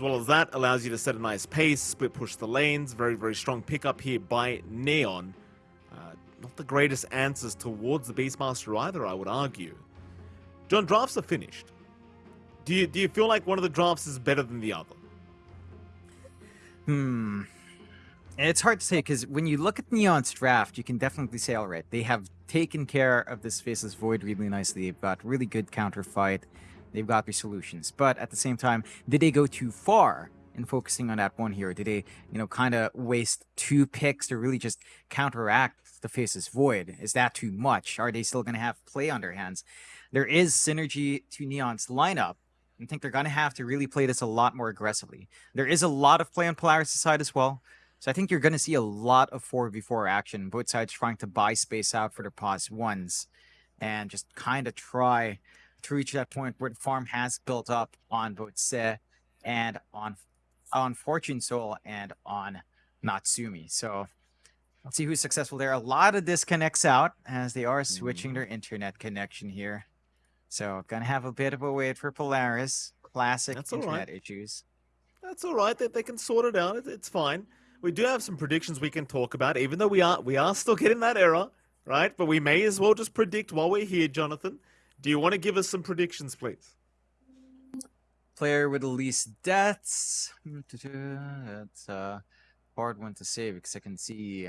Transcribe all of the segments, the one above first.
As well as that, allows you to set a nice pace, split push the lanes. Very, very strong pickup here by Neon. Uh, not the greatest answers towards the Beastmaster either, I would argue. John, drafts are finished. Do you, do you feel like one of the drafts is better than the other? Hmm. It's hard to say because when you look at Neon's draft, you can definitely say, all right, they have taken care of this Faceless Void really nicely. They've got really good counter fight. They've got their solutions. But at the same time, did they go too far in focusing on that one hero? Did they, you know, kind of waste two picks to really just counteract the Faceless Void? Is that too much? Are they still going to have play on their hands? There is synergy to Neon's lineup. I think they're going to have to really play this a lot more aggressively. There is a lot of play on Polaris' side as well. So I think you're going to see a lot of 4v4 action, both sides trying to buy space out for their pause ones and just kind of try to reach that point where the farm has built up on both Se and on on Fortune Soul and on Natsumi. So let's see who's successful there. A lot of disconnects out as they are switching mm-hmm. their internet connection here. So gonna have a bit of a wait for Polaris. Classic That's internet right. issues. That's all right. They, they can sort it out. It's fine. We do have some predictions we can talk about, even though we are we are still getting that error, right? But we may as well just predict while we're here, Jonathan. Do you want to give us some predictions, please? Player with the least deaths. That's a hard one to save because I can see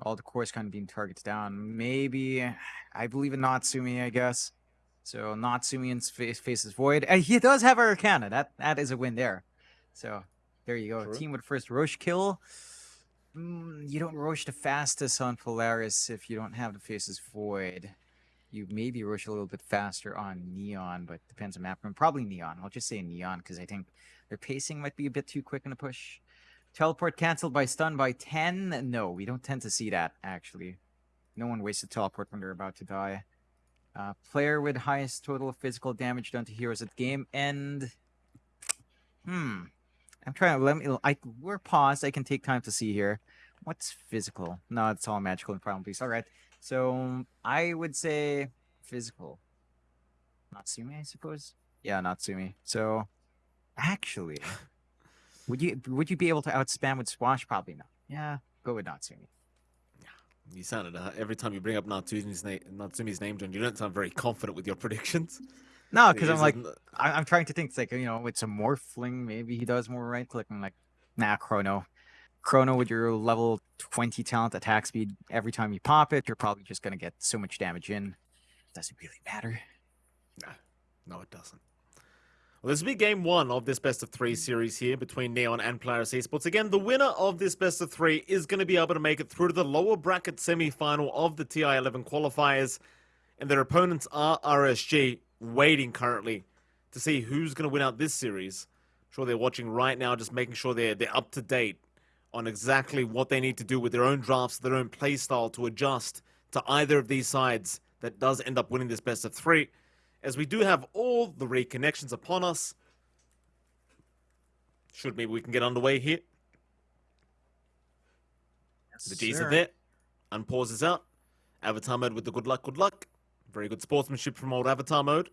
all the cores kind of being targeted down. Maybe I believe in Natsumi, I guess. So Natsumi and face Faceless Void. And he does have Arcana. That that is a win there. So there you go. True. Team with first Roche kill. Mm, you don't Roche the fastest on Polaris if you don't have the Faceless Void. You maybe Roche a little bit faster on Neon, but depends on map. Probably Neon. I'll just say Neon because I think their pacing might be a bit too quick in the push. Teleport canceled by stun by 10? No, we don't tend to see that, actually. No one wasted teleport when they're about to die. Uh, player with highest total physical damage done to heroes at game end. Hmm. I'm trying to let me. I we're paused. I can take time to see here. What's physical? No, it's all magical and primal beast. All right. So I would say physical. Natsumi, I suppose. Yeah, Natsumi. So actually, would you would you be able to outspam with Squash? Probably not. Yeah, go with Natsumi. Yeah, you sounded uh, every time you bring up Natsumi's name, Natsumi's name, John. You don't sound very confident with your predictions. No, because I'm like, I'm trying to think. It's like you know, with some morphling, maybe he does more right click. I'm like, nah, Chrono. Chrono with your level 20 talent attack speed, every time you pop it, you're probably just gonna get so much damage in. Doesn't really matter. No, it doesn't. Well, this will be game one of this best of three series here between Neon and Polaris Esports. Again, the winner of this best of three is going to be able to make it through to the lower bracket semi-final of the TI-11 qualifiers, and their opponents are RSG, waiting currently to see who's going to win out this series. I'm sure they're watching right now, just making sure they're they're up to date on exactly what they need to do with their own drafts, their own play style to adjust to either of these sides that does end up winning this best of three as we do have all the reconnections upon us. Should maybe we can get underway here. The G's are there. Unpause is out. Avatar mode with the good luck, good luck. Very good sportsmanship from old Avatar mode.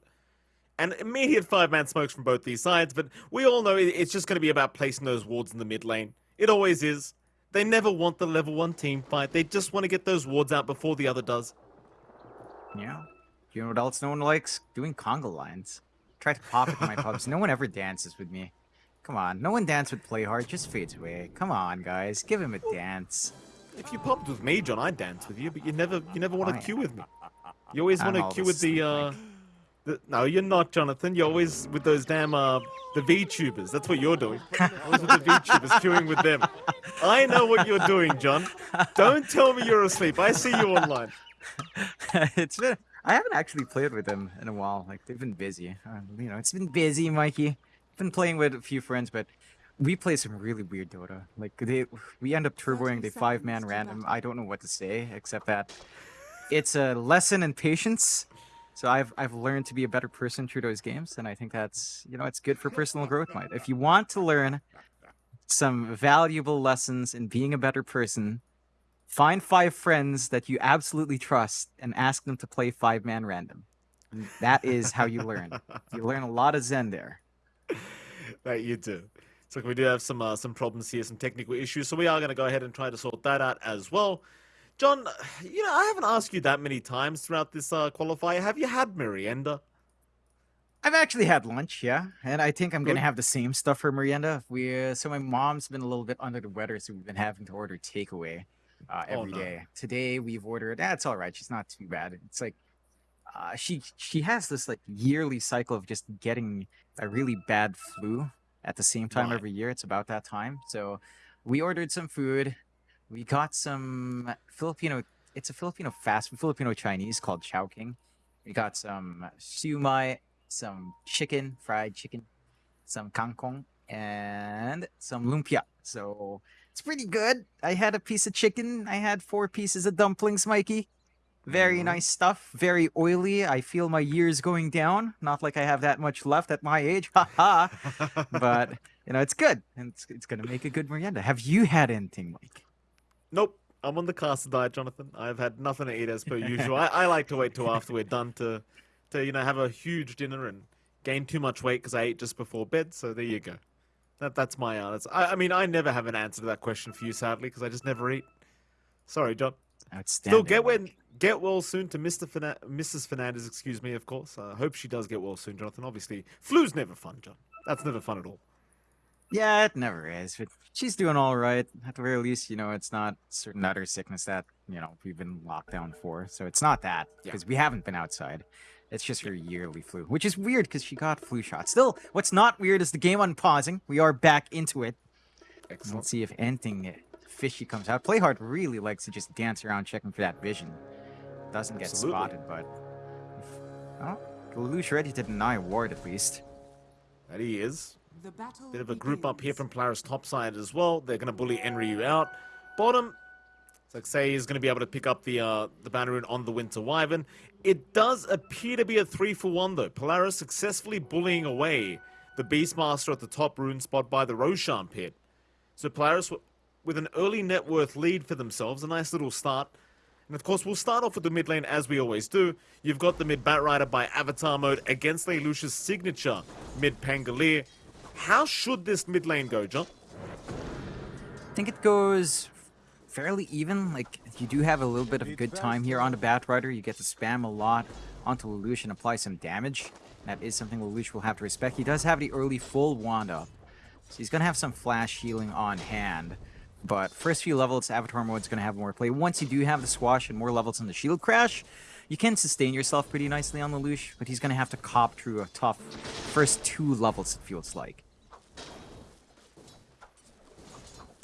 And immediate five man smokes from both these sides, but we all know it's just going to be about placing those wards in the mid lane. It always is. They never want the level one team fight. They just want to get those wards out before the other does. Yeah. You know what else no one likes? Doing conga lines. Try to pop it in my pubs. No one ever dances with me. Come on, no one dance with Playhard, just fades away. Come on, guys, give him a dance. If you popped with me, John, I'd dance with you, but you never you never want to queue with me. You always want to queue with the uh the, no, you're not, Jonathan. You're always with those damn uh the VTubers. That's what you're doing. Always with the VTubers, queuing with them. I know what you're doing, John. Don't tell me you're asleep. I see you online. it's been I haven't actually played with them in a while. Like they've been busy. Uh, you know, it's been busy, Mikey. Been playing with a few friends, but we play some really weird Dota. Like they, we end up turboing the five man random. I don't know what to say except that it's a lesson in patience. So I've I've learned to be a better person through those games, and I think that's you know it's good for personal growth, Mike. If you want to learn some valuable lessons in being a better person, find five friends that you absolutely trust and ask them to play five man random. And that is how you learn. You learn a lot of Zen there. that you do. So we do have some uh, some problems here, some technical issues. So we are going to go ahead and try to sort that out as well. John, you know, I haven't asked you that many times throughout this uh, qualifier. Have you had merienda? I've actually had lunch, yeah, and I think I'm Good. gonna have the same stuff for merienda. We uh, so my mom's been a little bit under the weather, so we've been having to order takeaway uh, Oh, no. day. Today we've ordered. That's all right. She's not too bad. It's like uh, she she has this like yearly cycle of just getting a really bad flu at the same time Right. every year. It's about that time. So we ordered some food. We got some Filipino. It's a Filipino fast Filipino Chinese called Chowking. We got some siumai, some chicken, fried chicken, some kangkong, and some lumpia. So it's pretty good. I had a piece of chicken. I had four pieces of dumplings, Mikey. Very Mhm. nice stuff. Very oily. I feel my years going down. Not like I have that much left at my age. Ha ha. But you know, it's good, and it's, it's gonna make a good merienda. Have you had anything, Mike? Nope. I'm on the caster diet, Jonathan. I've had nothing to eat as per usual. I, I like to wait till after we're done to, to you know, have a huge dinner and gain too much weight because I ate just before bed. So there you go. That that's my uh, that's, I, I mean, I never have an answer to that question for you, sadly, because I just never eat. Sorry, John. Outstanding. Still get well, get well soon to Mr. Ferna- Mrs. Fernandez, excuse me, of course. I hope she does get well soon, Jonathan. Obviously, flu's never fun, John. That's never fun at all. Yeah, it never is. But she's doing all right. At the very least, you know, it's not certain other sickness that, you know, we've been locked down for. So it's not that Yeah. because we haven't been outside. It's just her yearly flu, which is weird because she got flu shot. Still, what's not weird is the game unpausing. We are back into it. Excellent. Let's see if anything fishy comes out. Playhard really likes to just dance around checking for that vision. Doesn't get Absolutely. spotted, but. Oh, Lelouch ready to deny ward at least. That he is. The battle Bit of a group up here from Polaris top side as well. They're going to bully Enryu out. Bottom, it's like say is going to be able to pick up the uh, the banner rune on the Winter Wyvern. It does appear to be a three for one though. Polaris successfully bullying away the Beastmaster at the top rune spot by the Roshan pit. So Polaris with an early net worth lead for themselves, a nice little start. And of course, we'll start off with the mid lane as we always do. You've got the mid Batrider by Avatar mode against Lelouch's signature mid Pangolier. How should this mid lane go, John? I think it goes fairly even. Like you do have a little bit of good time here on the Batrider. You get to spam a lot onto Lelouch and apply some damage. That is something Lelouch will have to respect. He does have the early full wand up, so he's gonna have some flash healing on hand. But first few levels, Avatar mode is gonna have more play. Once you do have the swash and more levels in the shield crash, you can sustain yourself pretty nicely on Lelouch, but he's gonna have to cop through a tough first two levels, it feels like.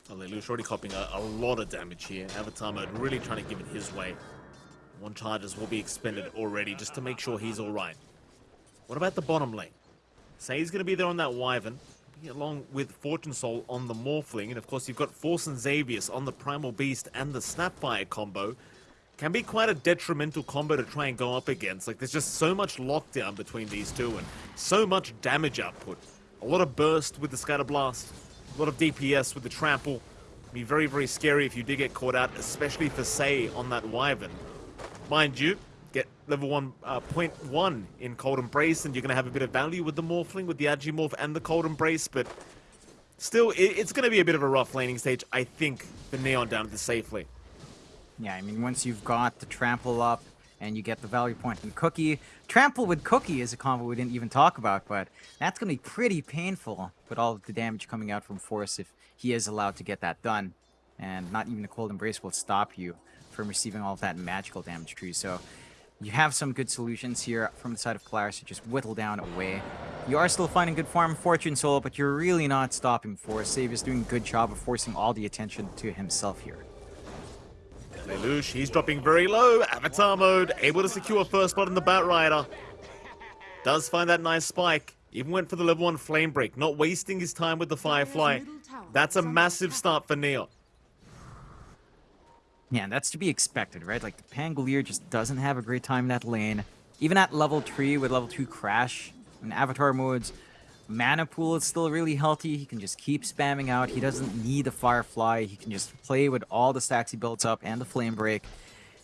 Oh, Lelouch already copying a, a lot of damage here. Avatar mode really trying to give it his way. One charges will be expended already just to make sure he's alright. What about the bottom lane? Say he's going to be there on that Wyvern, along with Fortune Soul on the Morphling, and of course you've got Force and Xavius on the Primal Beast and the Snapfire combo. Can be quite a detrimental combo to try and go up against. Like there's just so much lockdown between these two and so much damage output. A lot of burst with the Scatter Blast, a lot of DPS with the Trample. Be very, very scary if you did get caught out, especially for Say on that Wyvern. Mind you, get level one, uh, point one in Cold Embrace, and you're going to have a bit of value with the Morphling, with the Agimorph and the Cold Embrace, but still, it, it's going to be a bit of a rough laning stage, I think, for Neon down to the safely. Yeah, I mean, once you've got the trample up and you get the value point and cookie, trample with cookie is a combo we didn't even talk about, but that's gonna be pretty painful with all the damage coming out from Force if he is allowed to get that done. And not even the cold embrace will stop you from receiving all of that magical damage tree. So you have some good solutions here from the side of Polaris to just whittle down away. You are still finding good farm Fortune Soul, but you're really not stopping Force. Save is doing a good job of forcing all the attention to himself here. Lelouch, he's dropping very low. Avatar mode, able to secure first blood in the Bat Rider. Does find that nice spike. Even went for the level 1 Flame Break, not wasting his time with the Firefly. That's a massive start for Neon. Yeah, that's to be expected, right? Like, the Pangolier just doesn't have a great time in that lane. Even at level 3 with level 2 Crash, and Avatar modes, mana pool is still really healthy. He can just keep spamming out. He doesn't need the Firefly. He can just play with all the stacks he builds up and the Flame Break.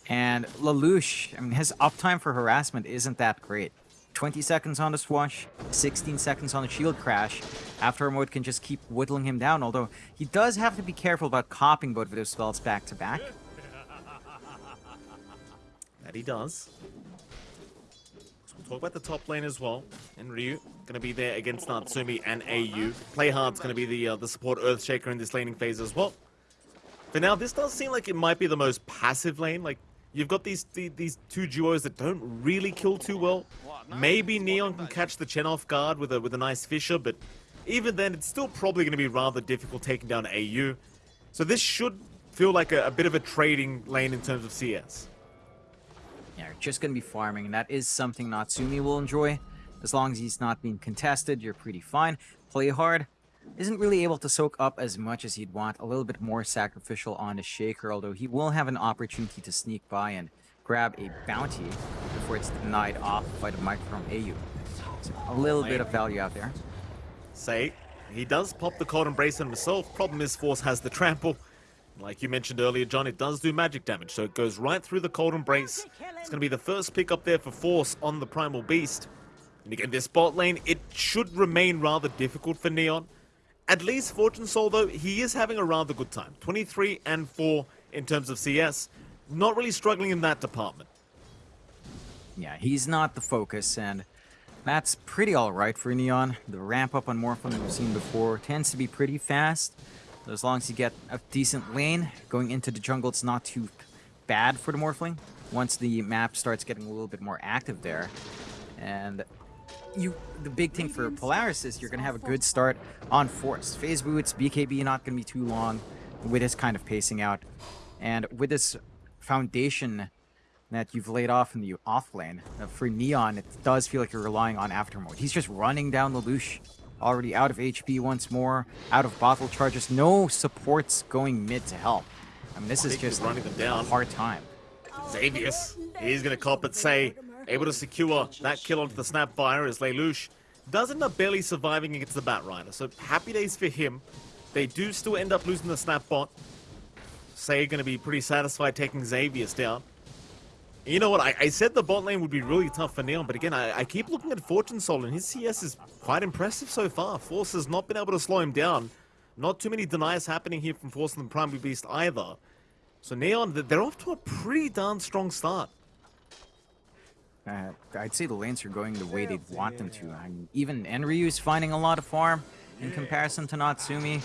And Lelouch, I mean, his uptime for harassment isn't that great. 20 seconds on the swash, 16 seconds on the shield crash. Avatar mode can just keep whittling him down, although he does have to be careful about copying both of those spells back to back. That he does. So we'll talk about the top lane as well. Enryu going to be there against Natsumi and AU. Playhard's going to be the uh, the support Earthshaker in this laning phase as well. For now, this does seem like it might be the most passive lane. Like, you've got these the, these two duos that don't really kill too well. Maybe Neon can catch the Chen off guard with a with a nice Fissure, but even then, it's still probably going to be rather difficult taking down AU. So this should feel like a, a bit of a trading lane in terms of CS. Yeah, just going to be farming, and that is something Natsumi will enjoy. As long as he's not being contested, you're pretty fine. Play hard. Isn't really able to soak up as much as he'd want. A little bit more sacrificial on his Shaker, although he will have an opportunity to sneak by and grab a bounty before it's denied off by the mic from AU. So a little bit of value out there. Say, he does pop the cold embrace on himself. Problem is, Force has the trample. Like you mentioned earlier, John, it does do magic damage, so it goes right through the Cold Embrace. It's going to be the first pick up there for Force on the Primal Beast. And again, this bot lane, it should remain rather difficult for Neon. At least Fortune Soul, though, he is having a rather good time. 23 and 4 in terms of CS. Not really struggling in that department. Yeah, he's not the focus, and that's pretty alright for Neon. The ramp up on Morphling we've seen before tends to be pretty fast. So as long as you get a decent lane, going into the jungle, it's not too bad for the Morphling. Once the map starts getting a little bit more active there. And you, the big thing for Polaris is you're going to have a good start on Force. Phase boots, BKB not going to be too long with this kind of pacing out. And with this foundation that you've laid off in the off lane, uh, for Neon, it does feel like you're relying on Avatar mode. He's just running down the Lelouch already out of HP once more, out of bottle charges, no supports going mid to help. I mean, this is just running them down. a hard time. Xavius, he's going to cop it, say, able to secure that kill onto the Snapfire as Lelouch does end up barely surviving against the Batrider. So happy days for him. They do still end up losing the Snapbot. Say going to be pretty satisfied taking Xavius down. You know what? I, I, said the bot lane would be really tough for Neon, but again, I, I, keep looking at Fortune Soul, and his CS is quite impressive so far. Force has not been able to slow him down. Not too many deniers happening here from Force and the Primal Beast either. So Neon, they're off to a pretty darn strong start. Uh, I'd say the lanes are going the way they'd want them to. I mean, even Enryu's finding a lot of farm in comparison to Natsumi.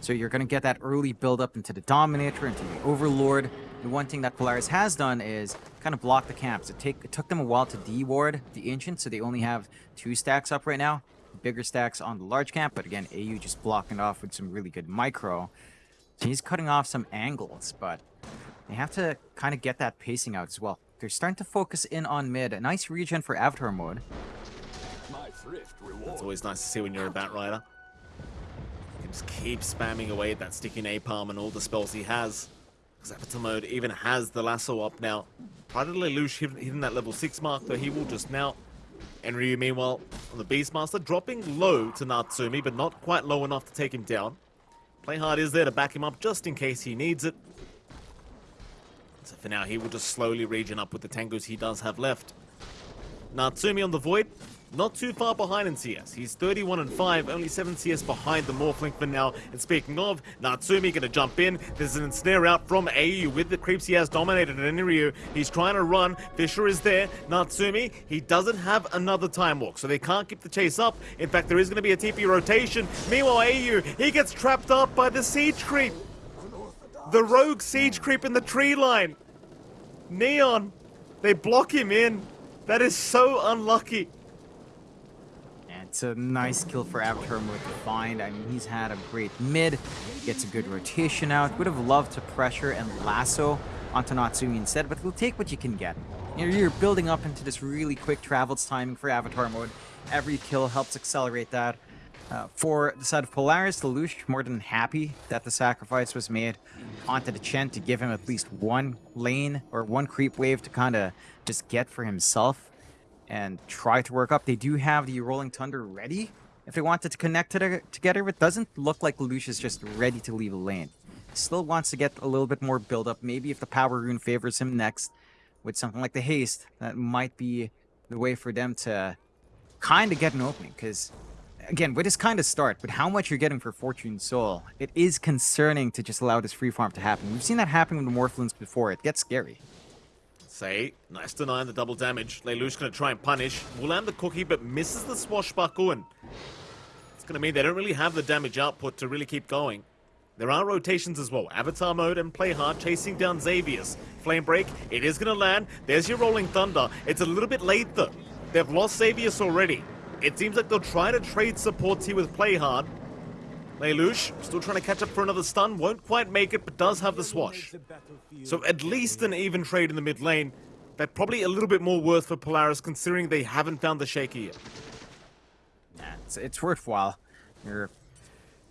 So you're going to get that early build up into the Dominator, into the Overlord. The one thing that Polaris has done is kind of block the camps. It, take, it took them a while to de-ward the Ancient, so they only have two stacks up right now. Bigger stacks on the large camp, but again, AU just blocking off with some really good micro. He's cutting off some angles, but they have to kind of get that pacing out as well. They're starting to focus in on mid. A nice regen for Avatar mode. It's always nice to see when you're a Batrider. You can just keep spamming away at that sticky napalm and all the spells he has. Because Avatar mode even has the lasso up now. Pride of Lelouch hitting that level 6 mark, though he will just now. And Enryu, meanwhile, on the Beastmaster, dropping low to Natsumi, but not quite low enough to take him down. Playhard is there to back him up just in case he needs it. So for now, he will just slowly regen up with the Tangos he does have left. Natsumi on the Void, not too far behind in CS. He's 31 and 5, only 7 CS behind the Morphling for now. And speaking of, Natsumi gonna jump in. There's an ensnare out from AU with the creeps he has dominated Enryu. He's trying to run. Fissure is there. Natsumi, he doesn't have another time walk, so they can't keep the chase up. In fact, there is gonna be a TP rotation. Meanwhile, AU, he gets trapped up by the siege creep. The rogue siege creep in the tree line. Neon, they block him in. That is so unlucky. It's a nice kill for Avatar with find. I mean, he's had a great mid, gets a good rotation out. Would have loved to pressure and lasso onto Natsumi instead, but we'll take what you can get. You're building up into this really quick travels timing for Avatar mode. Every kill helps accelerate that. Uh, for the side of Polaris, the Lelouch more than happy that the sacrifice was made onto the Chen to give him at least one lane or one creep wave to kind of just get for himself and try to work up. They do have the Rolling Thunder ready if they wanted to connect to the, together. It doesn't look like Lelouch is just ready to leave a lane. Still wants to get a little bit more build up. Maybe if the Power Rune favors him next with something like the Haste, that might be the way for them to kind of get an opening because, again, with this kind of start, with how much you're getting for Fortune Soul, it is concerning to just allow this free farm to happen. We've seen that happen with the Morphlins before. It gets scary. Say, nice denying the double damage. Lelouch gonna try and punish. Will land the cookie, but misses the swashbuckle, and it's gonna mean they don't really have the damage output to really keep going. There are rotations as well. Avatar mode and play hard, chasing down Xavius. Flame break, it is gonna land. There's your rolling thunder. It's a little bit late though. They've lost Xavius already. It seems like they'll try to trade supports here with play hard. Lelouch, still trying to catch up for another stun, won't quite make it, but does have the swash. So at least an even trade in the mid lane, but probably a little bit more worth for Polaris considering they haven't found the Shaker yet. Yeah, it's, it's worthwhile. You're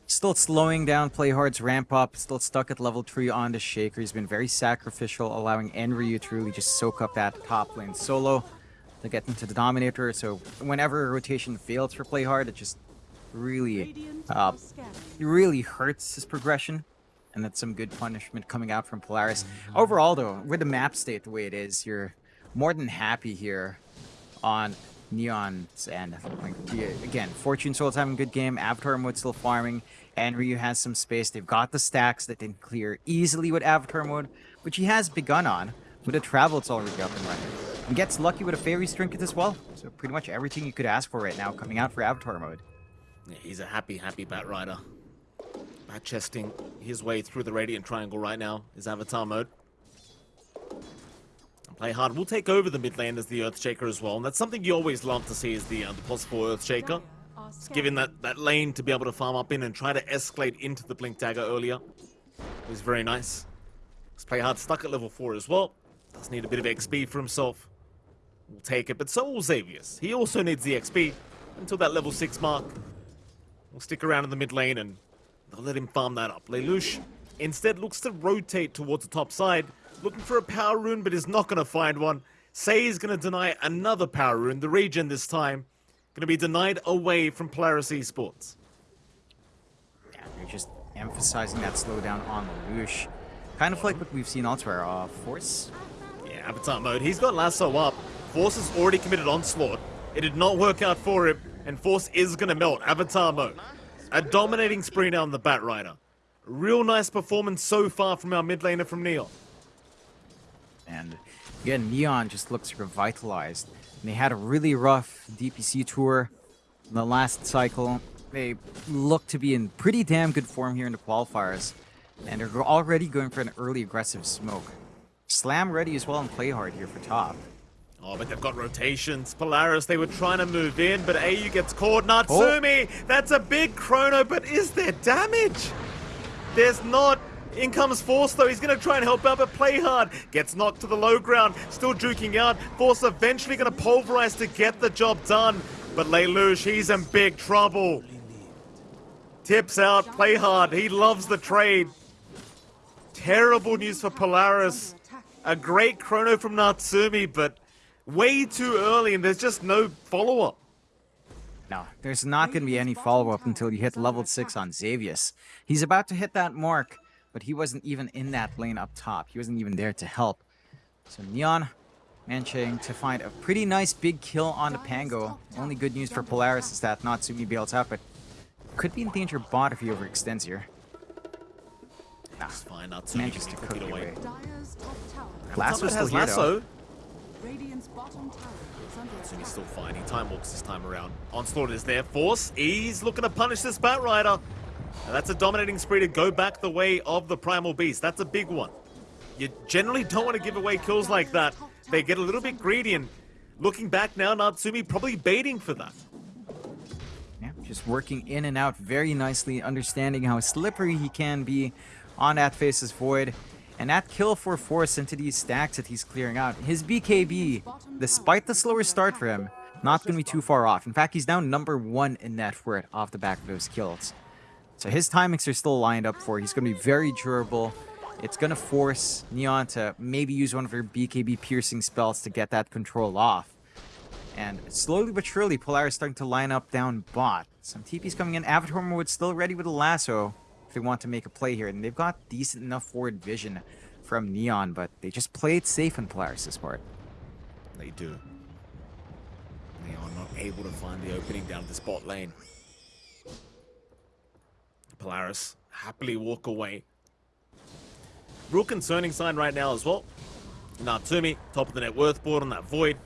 still slowing down Playhard's ramp up, still stuck at level 3 on the Shaker. He's been very sacrificial, allowing Enryu to really just soak up that top lane solo to get into the Dominator. So whenever a rotation fails for Playhard, it just really, uh, really hurts his progression. And that's some good punishment coming out from Polaris. Overall, though, with the map state the way it is, you're more than happy here on Neon's end. Like, again, Fortune Soul's having a good game. Avatar mode still farming. Enryu has some space. They've got the stacks that they can clear easily with Avatar mode, which he has begun on. With the travel, it's already up and running. And gets lucky with a Fairy's Trinket as well. So pretty much everything you could ask for right now coming out for Avatar mode. Yeah, he's a happy, happy Bat Rider. Bat chesting his way through the Radiant Triangle right now is Avatar mode. Play hard. We'll take over the mid lane as the Earthshaker as well, and that's something you always love to see is the, uh, the possible Earthshaker. It's giving that, that lane to be able to farm up in and try to escalate into the Blink Dagger earlier. It was very nice. Let's play hard stuck at level 4 as well. Does need a bit of XP for himself. We'll take it, but so will Xavius. He also needs the XP until that level 6 mark. We'll stick around in the mid lane and they'll let him farm that up. Lelouch instead looks to rotate towards the top side, looking for a power rune, but is not going to find one. Say is going to deny another power rune, the regen this time. Going to be denied away from Polaris Esports. Yeah, they're just emphasizing that slowdown on Lelouch. Kind of like what we've seen elsewhere. Uh, Force? Avatar mode. He's got Lasso up. Force has already committed Onslaught. It did not work out for him, and Force is going to melt. Avatar mode. A dominating spree now on the Bat Rider. Real nice performance so far from our mid laner from Neon. And again, Neon just looks revitalized. And they had a really rough DPC tour in the last cycle. They look to be in pretty damn good form here in the qualifiers. And they're already going for an early aggressive smoke. Slam ready as well and play hard here for top. Oh, but they've got rotations. Polaris, they were trying to move in, but AU gets caught. Oh. Natsumi, oh. that's a big chrono, but is there damage? There's not. In comes Force though, he's going to try and help out, but play hard. Gets knocked to the low ground, still juking out. Force eventually going to pulverize to get the job done. But Lelouch, he's in big trouble. Tips out, play hard. He loves the trade. Terrible news for Polaris. A great chrono from Natsumi, but way too early and there's just no follow-up. No, there's not going to be any follow-up until you hit level 6 on Xavius. He's about to hit that mark, but he wasn't even in that lane up top. He wasn't even there to help. So Neon managing to find a pretty nice big kill on the Pango. Only good news for Polaris is that Natsumi bails out, but could be in danger bot if he overextends here. Nah, it's fine. Natsumi manages to cook it away. Lasso's still here, Lasso. Natsumi's still fighting. Time walks this time around. Onslaught is there. Force, he's looking to punish this Bat Rider. And that's a dominating spree to go back the way of the Primal Beast. That's a big one. You generally don't want to give away kills like that. They get a little bit greedy and looking back now, Natsumi probably baiting for that. Yeah, just working in and out very nicely, understanding how slippery he can be on that Faceless Void. And that kill for Force into these stacks that he's clearing out. His BKB, despite the slower start for him, not going to be too far off. In fact, he's now number one in net it off the back of those kills. So his timings are still lined up for. He's going to be very durable. It's going to force Neon to maybe use one of her BKB piercing spells to get that control off. And slowly but surely, Polaris starting to line up down bot. Some TP's coming in. Avatar mode still ready with a lasso they want to make a play here. And they've got decent enough forward vision from Neon, but they just play it safe in Polaris' part. They do. Neon not able to find the opening down the spot lane. Polaris happily walk away. Real concerning sign right now as well. Natsumi, top of the net worth board on that Void.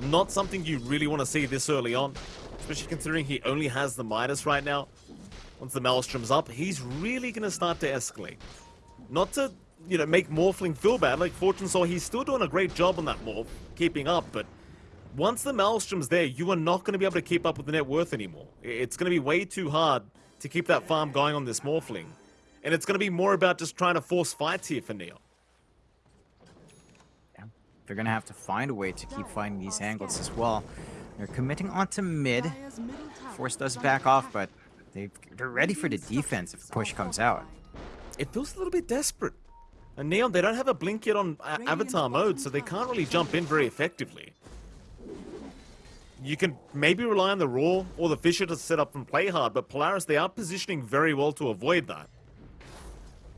Not something you really want to see this early on, especially considering he only has the Midas right now. Once the Maelstrom's up, he's really going to start to escalate. Not to, you know, make Morphling feel bad. Like Fortune Soul, he's still doing a great job on that Morph, keeping up, but once the Maelstrom's there, you are not going to be able to keep up with the net worth anymore. It's going to be way too hard to keep that farm going on this Morphling. And it's going to be more about just trying to force fights here for Neon. They're going to have to find a way to keep finding these angles as well. They're committing onto mid. Force does back off, but they they're ready for the defense if the push comes out. It feels a little bit desperate. And Neon, they don't have a blink yet on uh, Avatar mode, so they can't really jump in very effectively. You can maybe rely on the Raw or the Fissure to set up and play hard, but Polaris, they are positioning very well to avoid that.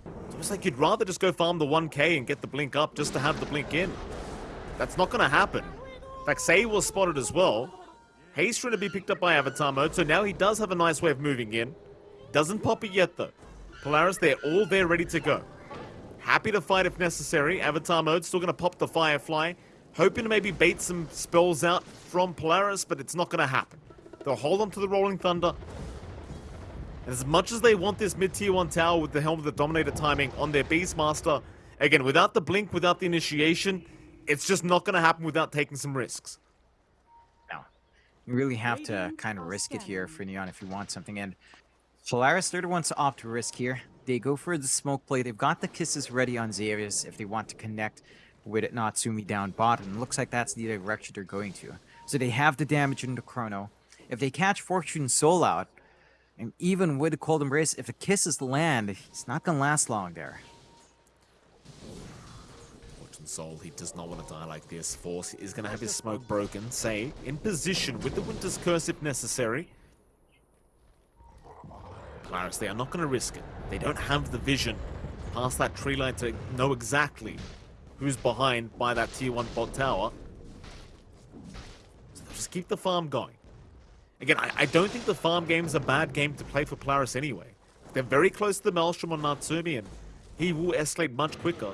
It's almost like you'd rather just go farm the 1k and get the blink up just to have the blink in. That's not going to happen. In fact, Say was spotted as well. Haze trying to be picked up by Avatar mode, so now he does have a nice way of moving in. Doesn't pop it yet, though. Polaris, they're all there ready to go. Happy to fight if necessary. Avatar mode, still going to pop the Firefly. Hoping to maybe bait some spells out from Polaris, but it's not going to happen. They'll hold on to the Rolling Thunder. As much as they want this mid-tier 1 tower with the Helm of the Dominator timing on their Beastmaster, again, without the Blink, without the initiation, it's just not going to happen without taking some risks. You really have to kind of risk it here for Neon if you want something. And Polaris, they're the ones to opt to risk here. They go for the smoke play. They've got the kisses ready on Xavius if they want to connect with it Natsumi down bottom. Looks like that's the direction they're going to. So they have the damage in the Chrono. If they catch Fortune Soul out, and even with the Cold Embrace, if the kisses land, it's not going to last long there. Fortune Soul, he does not want to die like this. Force is going to have his smoke broken. Say, in position with the Winter's Curse if necessary. Polaris, they are not going to risk it. They don't have the vision past that tree line to know exactly who's behind by that tier 1 bot tower. So just keep the farm going. Again, I, I, don't think the farm game is a bad game to play for Polaris anyway. They're very close to the Maelstrom on Natsumi, and he will escalate much quicker.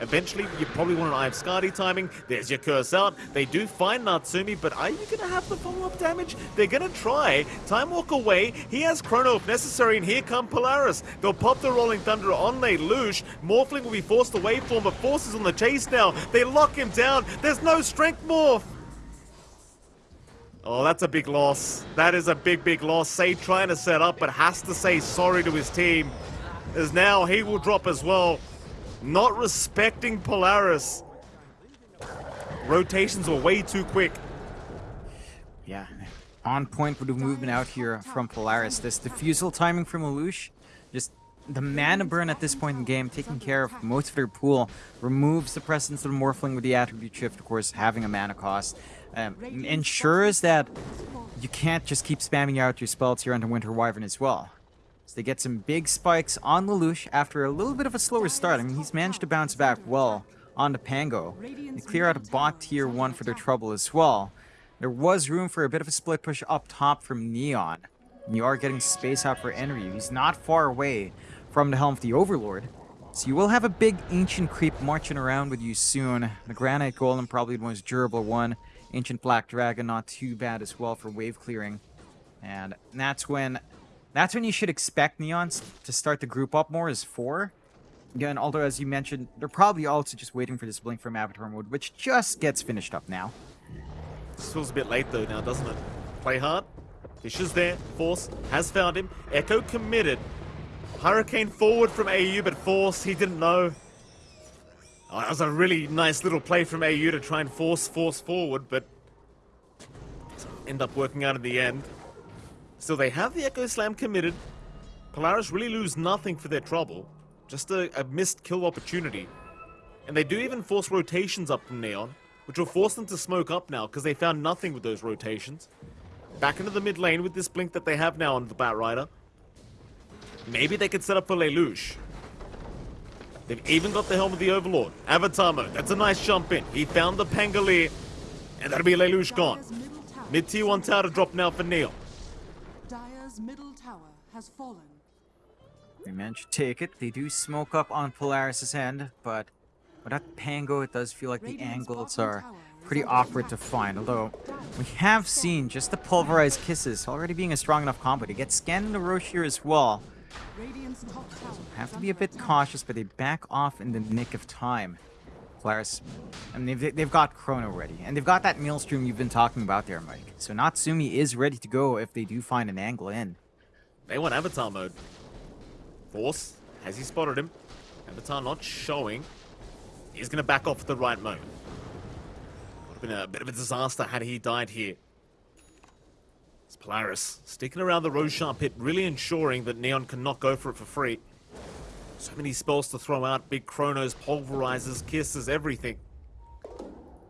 Eventually, you probably want an Eye of Skadi timing. There's your curse out. They do find Natsumi, but are you going to have the follow-up damage? They're going to try. Time Walk away. He has Chrono if necessary, and here come Polaris. They'll pop the Rolling Thunder on Lelouch. Morphling will be forced from him, but Force is on the chase now. They lock him down. There's no Strength Morph. Oh, that's a big loss. That is a big, big loss. Say trying to set up, but has to say sorry to his team. As now he will drop as well. Not respecting Polaris. Rotations were way too quick. Yeah, on point with the movement out here from Polaris. This diffusal timing from Lelouch, just the mana burn at this point in the game, taking care of most of their pool, removes the presence of the Morphling with the attribute shift, of course, having a mana cost. Um, ensures that you can't just keep spamming out your spells here onto Winter Wyvern as well. So they get some big spikes on Lelouch after a little bit of a slower start. I mean, he's managed to bounce back well on the Pango. They clear out a bot tier 1 for their trouble as well. There was room for a bit of a split push up top from Neon. And You are getting space out for Enryu. He's not far away from the helm of the Overlord. So you will have a big Ancient Creep marching around with you soon. The Granite Golem, probably the most durable one. Ancient Black Dragon, not too bad as well for wave clearing. And that's when that's when you should expect Neons to start to group up more as four. Again, although as you mentioned, they're probably also just waiting for this blink from Avatar mode, which just gets finished up now. This feels a bit late though now, doesn't it? Play hard. Fissure's there. Force has found him. Echo committed. Hurricane forward from AU, but Force, he didn't know. Oh, that was a really nice little play from AU to try and force Force forward, but end up working out in the end. So they have the Echo Slam committed. Polaris really lose nothing for their trouble. Just a, a missed kill opportunity. And they do even force rotations up from Neon, which will force them to smoke up now because they found nothing with those rotations. Back into the mid lane with this blink that they have now on the Batrider. Maybe they could set up for Lelouch. They've even got the Helm of the Overlord. Avatar mode. That's a nice jump in. He found the Pangolier. And that'll be Lelouch gone. Mid tier 1 tower to drop now for Neon. Has fallen. They managed to take it. They do smoke up on Polaris' end, but without Pango, it does feel like the angles are pretty awkward to find. Although, we have seen just the pulverized kisses already being a strong enough combo to get scanned in the Roche as well. Have to be a bit cautious, but they back off in the nick of time. Polaris, I mean, they've, they've got Chrono ready, and they've got that Maelstrom you've been talking about there, Mike. So Natsumi is ready to go if they do find an angle in. They want Avatar mode. Force, has he spotted him? Avatar not showing. He's going to back off at the right moment. Would have been a bit of a disaster had he died here. It's Polaris sticking around the Roshan pit, really ensuring that Neon cannot go for it for free. So many spells to throw out, big chronos, pulverizers, kisses, everything.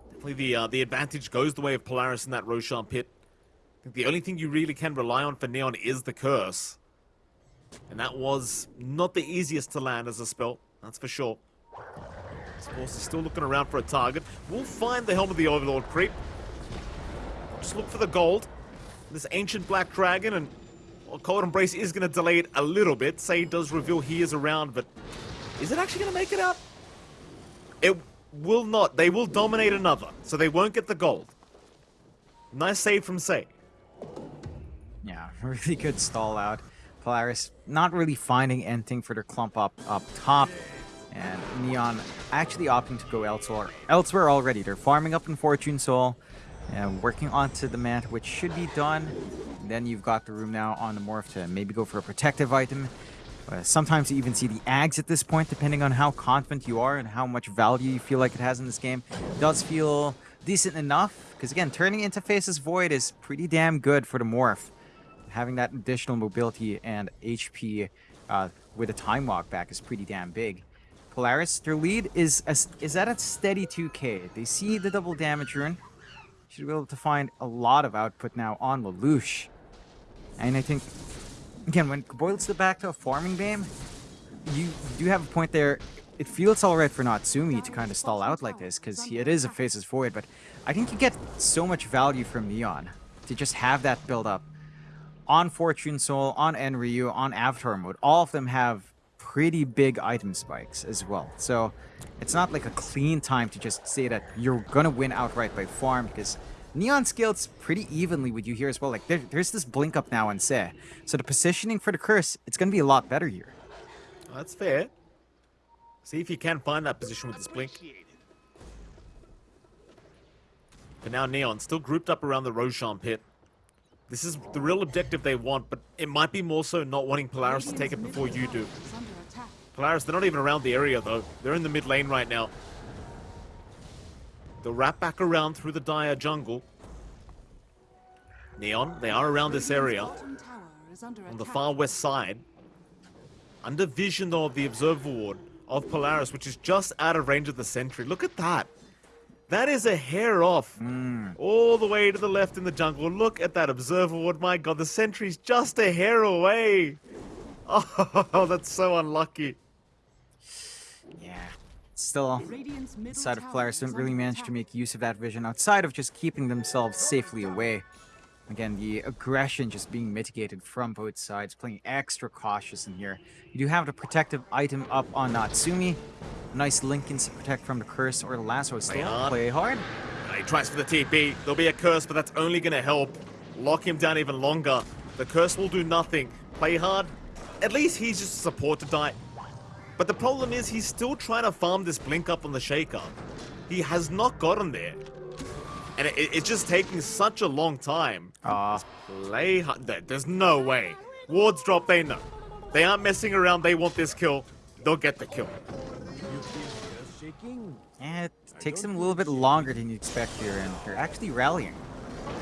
Definitely the uh, the advantage goes the way of Polaris in that Roshan pit. The only thing you really can rely on for Neon is the curse. And that was not the easiest to land as a spell, that's for sure. This Force is still looking around for a target. We'll find the Helm of the Overlord creep. Just look for the gold. This ancient black dragon and well, Cold Embrace is going to delay it a little bit. Say does reveal he is around, but is it actually going to make it out? It will not. They will dominate another, so they won't get the gold. Nice save from Say. Yeah, really good stall out. Polaris not really finding anything for their clump up up top. And Neon actually opting to go elsewhere. Elsewhere already. They're farming up in Fortune Soul. And working onto the mat, which should be done. Then you've got the room now on the Morph to maybe go for a protective item. Uh, sometimes you even see the Ags at this point, depending on how confident you are and how much value you feel like it has in this game. It does feel decent enough, because again, turning into Faceless Void is pretty damn good for the Morph. Having that additional mobility and HP uh, with a time walk back is pretty damn big. Polaris, their lead is a, is at a steady 2k. They see the double damage rune. Should be able to find a lot of output now on Lelouch. And I think, again, when boils it back to a farming game, you do have a point there. It feels alright for Natsumi to kind of stall out like this, because it is a Faceless Void, but I think you get so much value from Neon to just have that build up. On Fortune Soul, on Enryu, on Avatar mode, all of them have pretty big item spikes as well. So it's not like a clean time to just say that you're gonna win outright by farm, because Neon scales pretty evenly with you here as well. Like there, there's this blink up now and say. So the positioning for the curse, it's gonna be a lot better here. That's fair. See if you can find that position with this blink. But now Neon still grouped up around the Roshan pit. This is the real objective they want, but it might be more so not wanting Polaris to take it before you do. Polaris, they're not even around the area though. They're in the mid lane right now. They'll wrap back around through the dire jungle. Neon, they are around this area on the far west side. Under vision though of the observer ward of Polaris, which is just out of range of the sentry. Look at that. That is a hair off. Mm. All the way to the left in the jungle. Look at that observer ward. My god, the sentry's just a hair away. Oh, that's so unlucky. Yeah. Still, Radiant's middle side of tower Polaris is didn't really manage to make use of that vision outside of just keeping themselves safely away. Again, the aggression just being mitigated from both sides, playing extra cautious in here. You do have the protective item up on Natsumi. Nice Lincolns to protect from the curse or the lasso still. hard. Play hard. He tries for the TP. There'll be a curse, but that's only going to help lock him down even longer. The curse will do nothing. Play hard. At least he's just a support to die. But the problem is he's still trying to farm this blink up on the shaker. He has not gotten there. And it, it's just taking such a long time. Ah. Aw, Play hard. There's no way. Wards drop, they know. They aren't messing around. They want this kill. They'll get the kill. yeah, it takes them a little bit longer than you expect here, and they're actually rallying.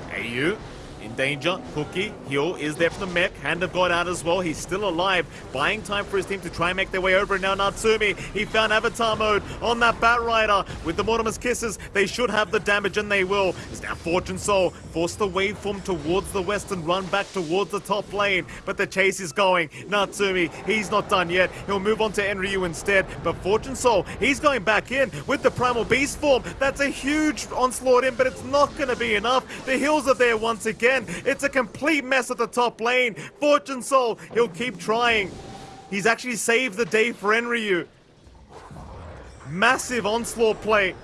Hey, you. In danger. Cookie, heal is there for the mech. Hand of God out as well. He's still alive. Buying time for his team to try and make their way over. And now Natsumi, he found Avatar mode on that Bat Rider. With the Mortimer's Kisses, they should have the damage and they will. It's now Fortune Soul. Force the waveform towards the west and run back towards the top lane. But the chase is going. Natsumi, he's not done yet. He'll move on to Enryu instead. But Fortune Soul, he's going back in with the Primal Beast form. That's a huge onslaught in, but it's not going to be enough. The hills are there once again. It's a complete mess at the top lane. Fortune Soul, he'll keep trying. He's actually saved the day for Enryu. Massive onslaught play.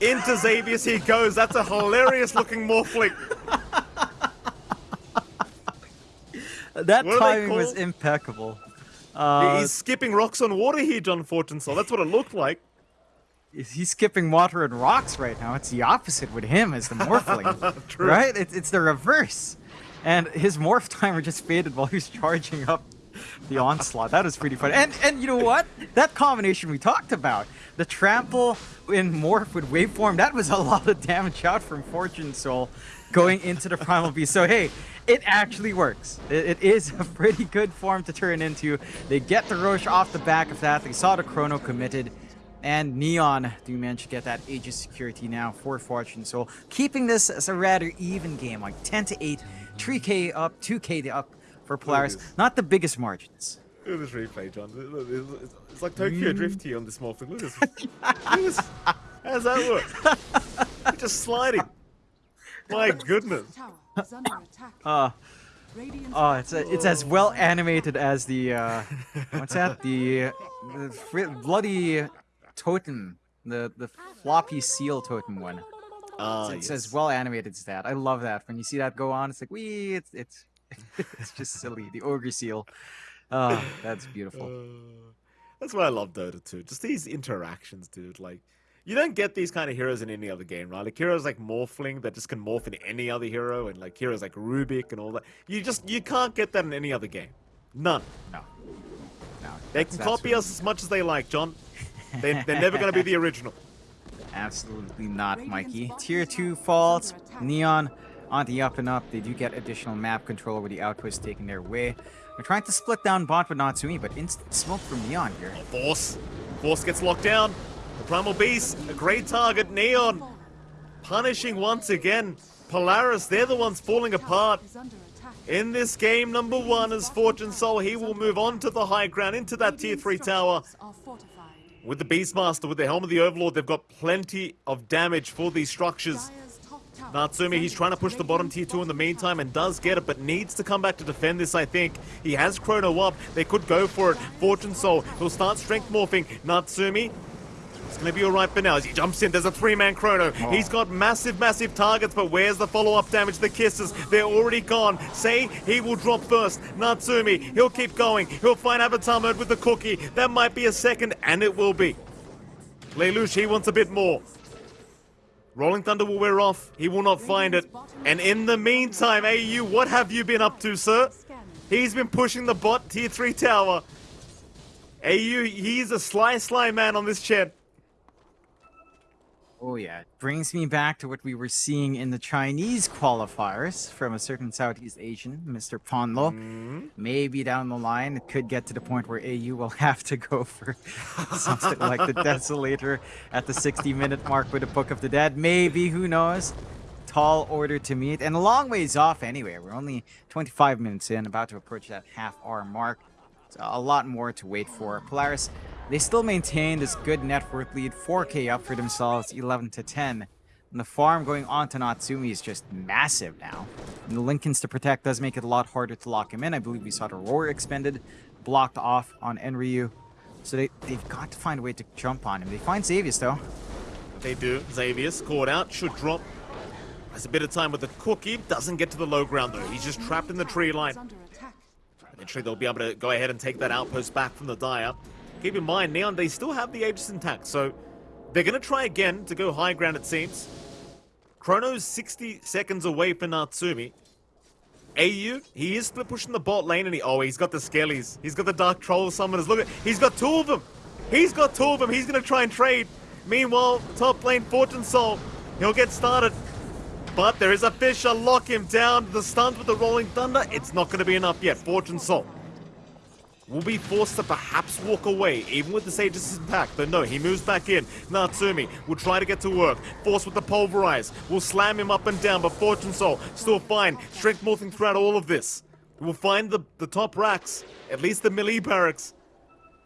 Into Xavius he goes. That's a hilarious looking Morphling. That What timing was impeccable. Uh, He's skipping rocks on water here, John Fortune Soul. That's what it looked like. He's skipping water and rocks right now. It's the opposite with him as the morphling, right? It's, it's the reverse. And his morph timer just faded while he was charging up the onslaught. That was pretty funny. And and you know what? That combination we talked about, the trample in morph with waveform, that was a lot of damage out from Fortune Soul going into the primal beast. So hey, it actually works. It, it is a pretty good form to turn into. They get the Roche off the back of that. They saw the chrono committed. And Neon do manage to get that Aegis security now for Fortune Soul, keeping this as a rather even game, like 10 to 8, 3k up, 2k up for Polaris. Not the biggest margins. Look at this replay, John. It's it's like Tokyo Drift here on this Morphling. Look at this. Look at this. How does that work? He's just sliding. My goodness. Uh, oh, it's a, it's as well animated as the uh, what's that? The, the bloody totem, the the floppy seal totem one. Ah, It's yes. as well animated as that. I love that. When you see that go on, it's like wee. It's it's it's just silly. The ogre seal. Oh, that's beautiful. Uh, that's why I love Dota 2. Just these interactions, dude. Like, you don't get these kind of heroes in any other game, right? Like heroes like Morphling that just can morph into any other hero, and like heroes like Rubik and all that. You just you can't get that in any other game. None. No, no. They can copy us as much as they like, John. They, they're never going to be the original. Absolutely not, Mikey. Tier 2 is faults. Neon on the up and up. They do get additional map control with the outpost taking their way. They're trying to split down bot with Natsumi, but instant smoke from Neon here. Oh, Force. Force gets locked down. The Primal Beast, a great target. Neon punishing once again. Polaris, they're the ones falling apart. Is under attack. In this game, number one is Fortune Soul. He will move on to the high ground, into that tier 3 tower. With the Beastmaster, with the Helm of the Overlord, they've got plenty of damage for these structures. Natsumi, he's trying to push the bottom tier 2 in the meantime and does get it, but needs to come back to defend this, I think. He has Chrono up. They could go for it. Fortune Soul, he'll start strength morphing. Natsumi, it's to be alright for now as he jumps in. There's a three-man Chrono. Oh. He's got massive, massive targets, but where's the follow-up damage? The kisses, they're already gone. Say he will drop first. Natsumi, he'll keep going. He'll find Avatar mode with the cookie. That might be a second, and it will be. Lelouch, he wants a bit more. Rolling Thunder will wear off. He will not find it. And in the meantime, AU, what have you been up to, sir? He's been pushing the bot tier 3 tower. AU, he's a sly, sly man on this Chen. Oh yeah, it brings me back to what we were seeing in the Chinese qualifiers from a certain Southeast Asian, Mr. Ponlo. Mm-hmm. Maybe down the line, it could get to the point where AU will have to go for something like the Desolator at the 60-minute mark with the Book of the Dead. Maybe, who knows? Tall order to meet, and a long ways off anyway. We're only 25 minutes in, about to approach that half-hour mark. A lot more to wait for. Polaris, they still maintain this good net worth lead, 4k up for themselves, 11 to 10. And the farm going on to Natsumi is just massive now. And the Linkens to protect does make it a lot harder to lock him in. I believe we saw the Roar expended, blocked off on Enryu. So they, they've got to find a way to jump on him. They find Xavius though. They do. Xavius caught out, should drop. Has a bit of time with the cookie. Doesn't get to the low ground though. He's just trapped in the tree line. Eventually they'll be able to go ahead and take that outpost back from the Dire. Keep in mind, Neon, they still have the Aegis intact, so they're going to try again to go high ground, it seems. Chrono's 60 seconds away for Natsumi. AU, he is split pushing the bot lane, and he, oh, he's got the skellies. He's got the Dark Troll summoners. Look at, he's got two of them. He's got two of them. He's going to try and trade. Meanwhile, top lane, Fortune Soul, he'll get started. But there is a Fissure. Lock him down. The stuns with the Rolling Thunder. It's not going to be enough yet. Fortune Soul will be forced to perhaps walk away, even with the Sage's impact. But no, he moves back in. Natsumi will try to get to work. Force with the Pulverize. Will slam him up and down, but Fortune Soul still fine. Strength morphing throughout all of this. We'll find the, the top racks, at least the melee barracks,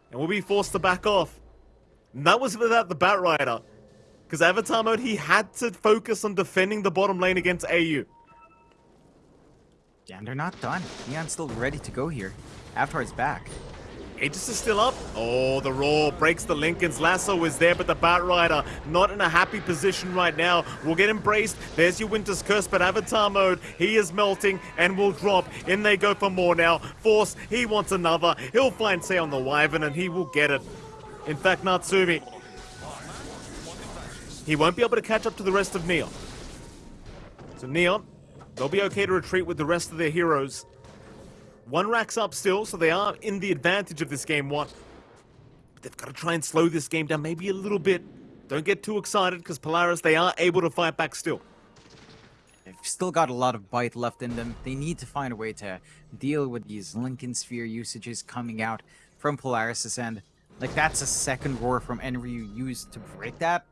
and we'll be forced to back off. And that was without the Bat Rider. Because Avatar mode, he had to focus on defending the bottom lane against AU. And they're not done. Neon's still ready to go here. Avatar's back. Aegis is still up. Oh, the roar breaks the Linken's lasso is there, but the Bat Rider not in a happy position right now. Will get embraced. There's your Winter's Curse, but Avatar mode, he is melting and will drop. In they go for more now. Force, he wants another. He'll find Say on the Wyvern and he will get it. In fact, Natsumi, he won't be able to catch up to the rest of Neon. So Neon, they'll be okay to retreat with the rest of their heroes. One rack's up still, so they are in the advantage of this game one. But they've got to try and slow this game down maybe a little bit. Don't get too excited, because Polaris, they are able to fight back still. They've still got a lot of bite left in them. They need to find a way to deal with these Linken Sphere usages coming out from Polaris' end. Like, that's a second roar from Enryu used to break that.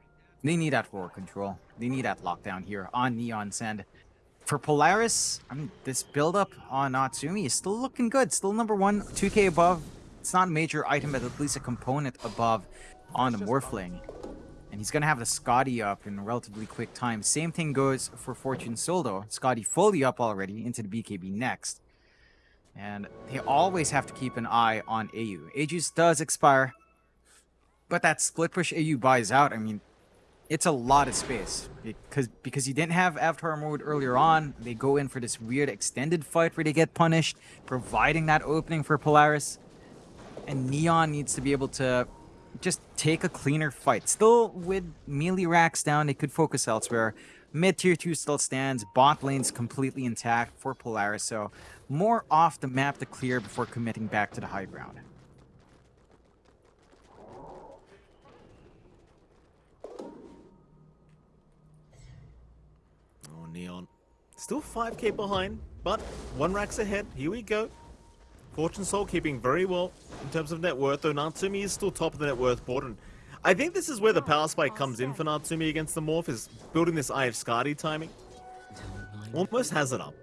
They need that roar control. They need that lockdown here on Neon end. For Polaris, I mean, this build-up on Natsumi is still looking good. Still number one, 2k above. It's not a major item, but at least a component above on the Morphling. And he's going to have the Skadi up in relatively quick time. Same thing goes for Fortune Soldo. Skadi fully up already into the BKB next. And they always have to keep an eye on AU. Aegis does expire. But that split push AU buys out. I mean, it's a lot of space because because you didn't have Avatar mode earlier on. They go in for this weird extended fight where they get punished, providing that opening for Polaris. And Neon needs to be able to just take a cleaner fight. Still with melee racks down, they could focus elsewhere. Mid tier 2 still stands, bot lane's completely intact for Polaris, so more off the map to clear before committing back to the high ground. Oh, Neon. Still 5k behind, but one rack's ahead. Here we go. Fortune Soul keeping very well in terms of net worth, though Natsumi is still top of the net worth board. And I think this is where the oh, power spike comes in for Natsumi against the Morph, is building this Eye of Skadi timing. Almost has it up.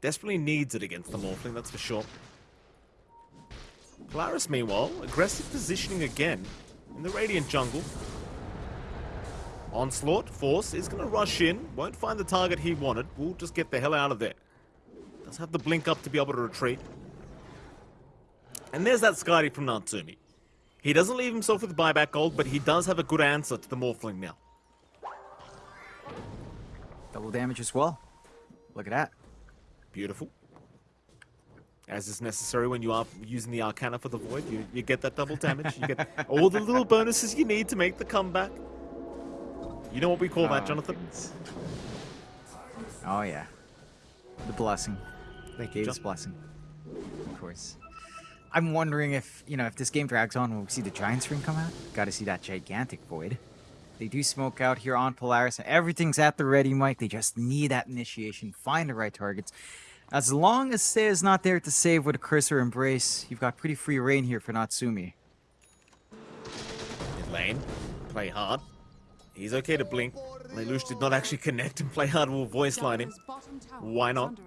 Desperately needs it against the Morphling, that's for sure. Polaris, meanwhile, aggressive positioning again in the Radiant jungle. Onslaught, Force is going to rush in, won't find the target he wanted, We'll just get the hell out of there. Does have the blink up to be able to retreat. And there's that Skadi from Natsumi. He doesn't leave himself with buyback gold, but he does have a good answer to the Morphling now. Double damage as well. Look at that. Beautiful. As is necessary when you are using the Arcana for the Void, you, you get that double damage. You get all the little bonuses you need to make the comeback. You know what we call that, Oh, Jonathan? goodness. Oh yeah. The blessing. The Gabe's Jon- blessing. Of course. I'm wondering if, you know, if this game drags on, will we see the Giants ring come out? Gotta see that gigantic void. They do smoke out here on Polaris, and everything's at the ready, Mike. They just need that initiation, find the right targets. As long as Sei is not there to save with a cursor embrace, you've got pretty free reign here for Natsumi. Mid lane, play hard. He's okay to blink. Lelouch did not actually connect and play hard. We'll voice line him. Dire's bottom tower Why not?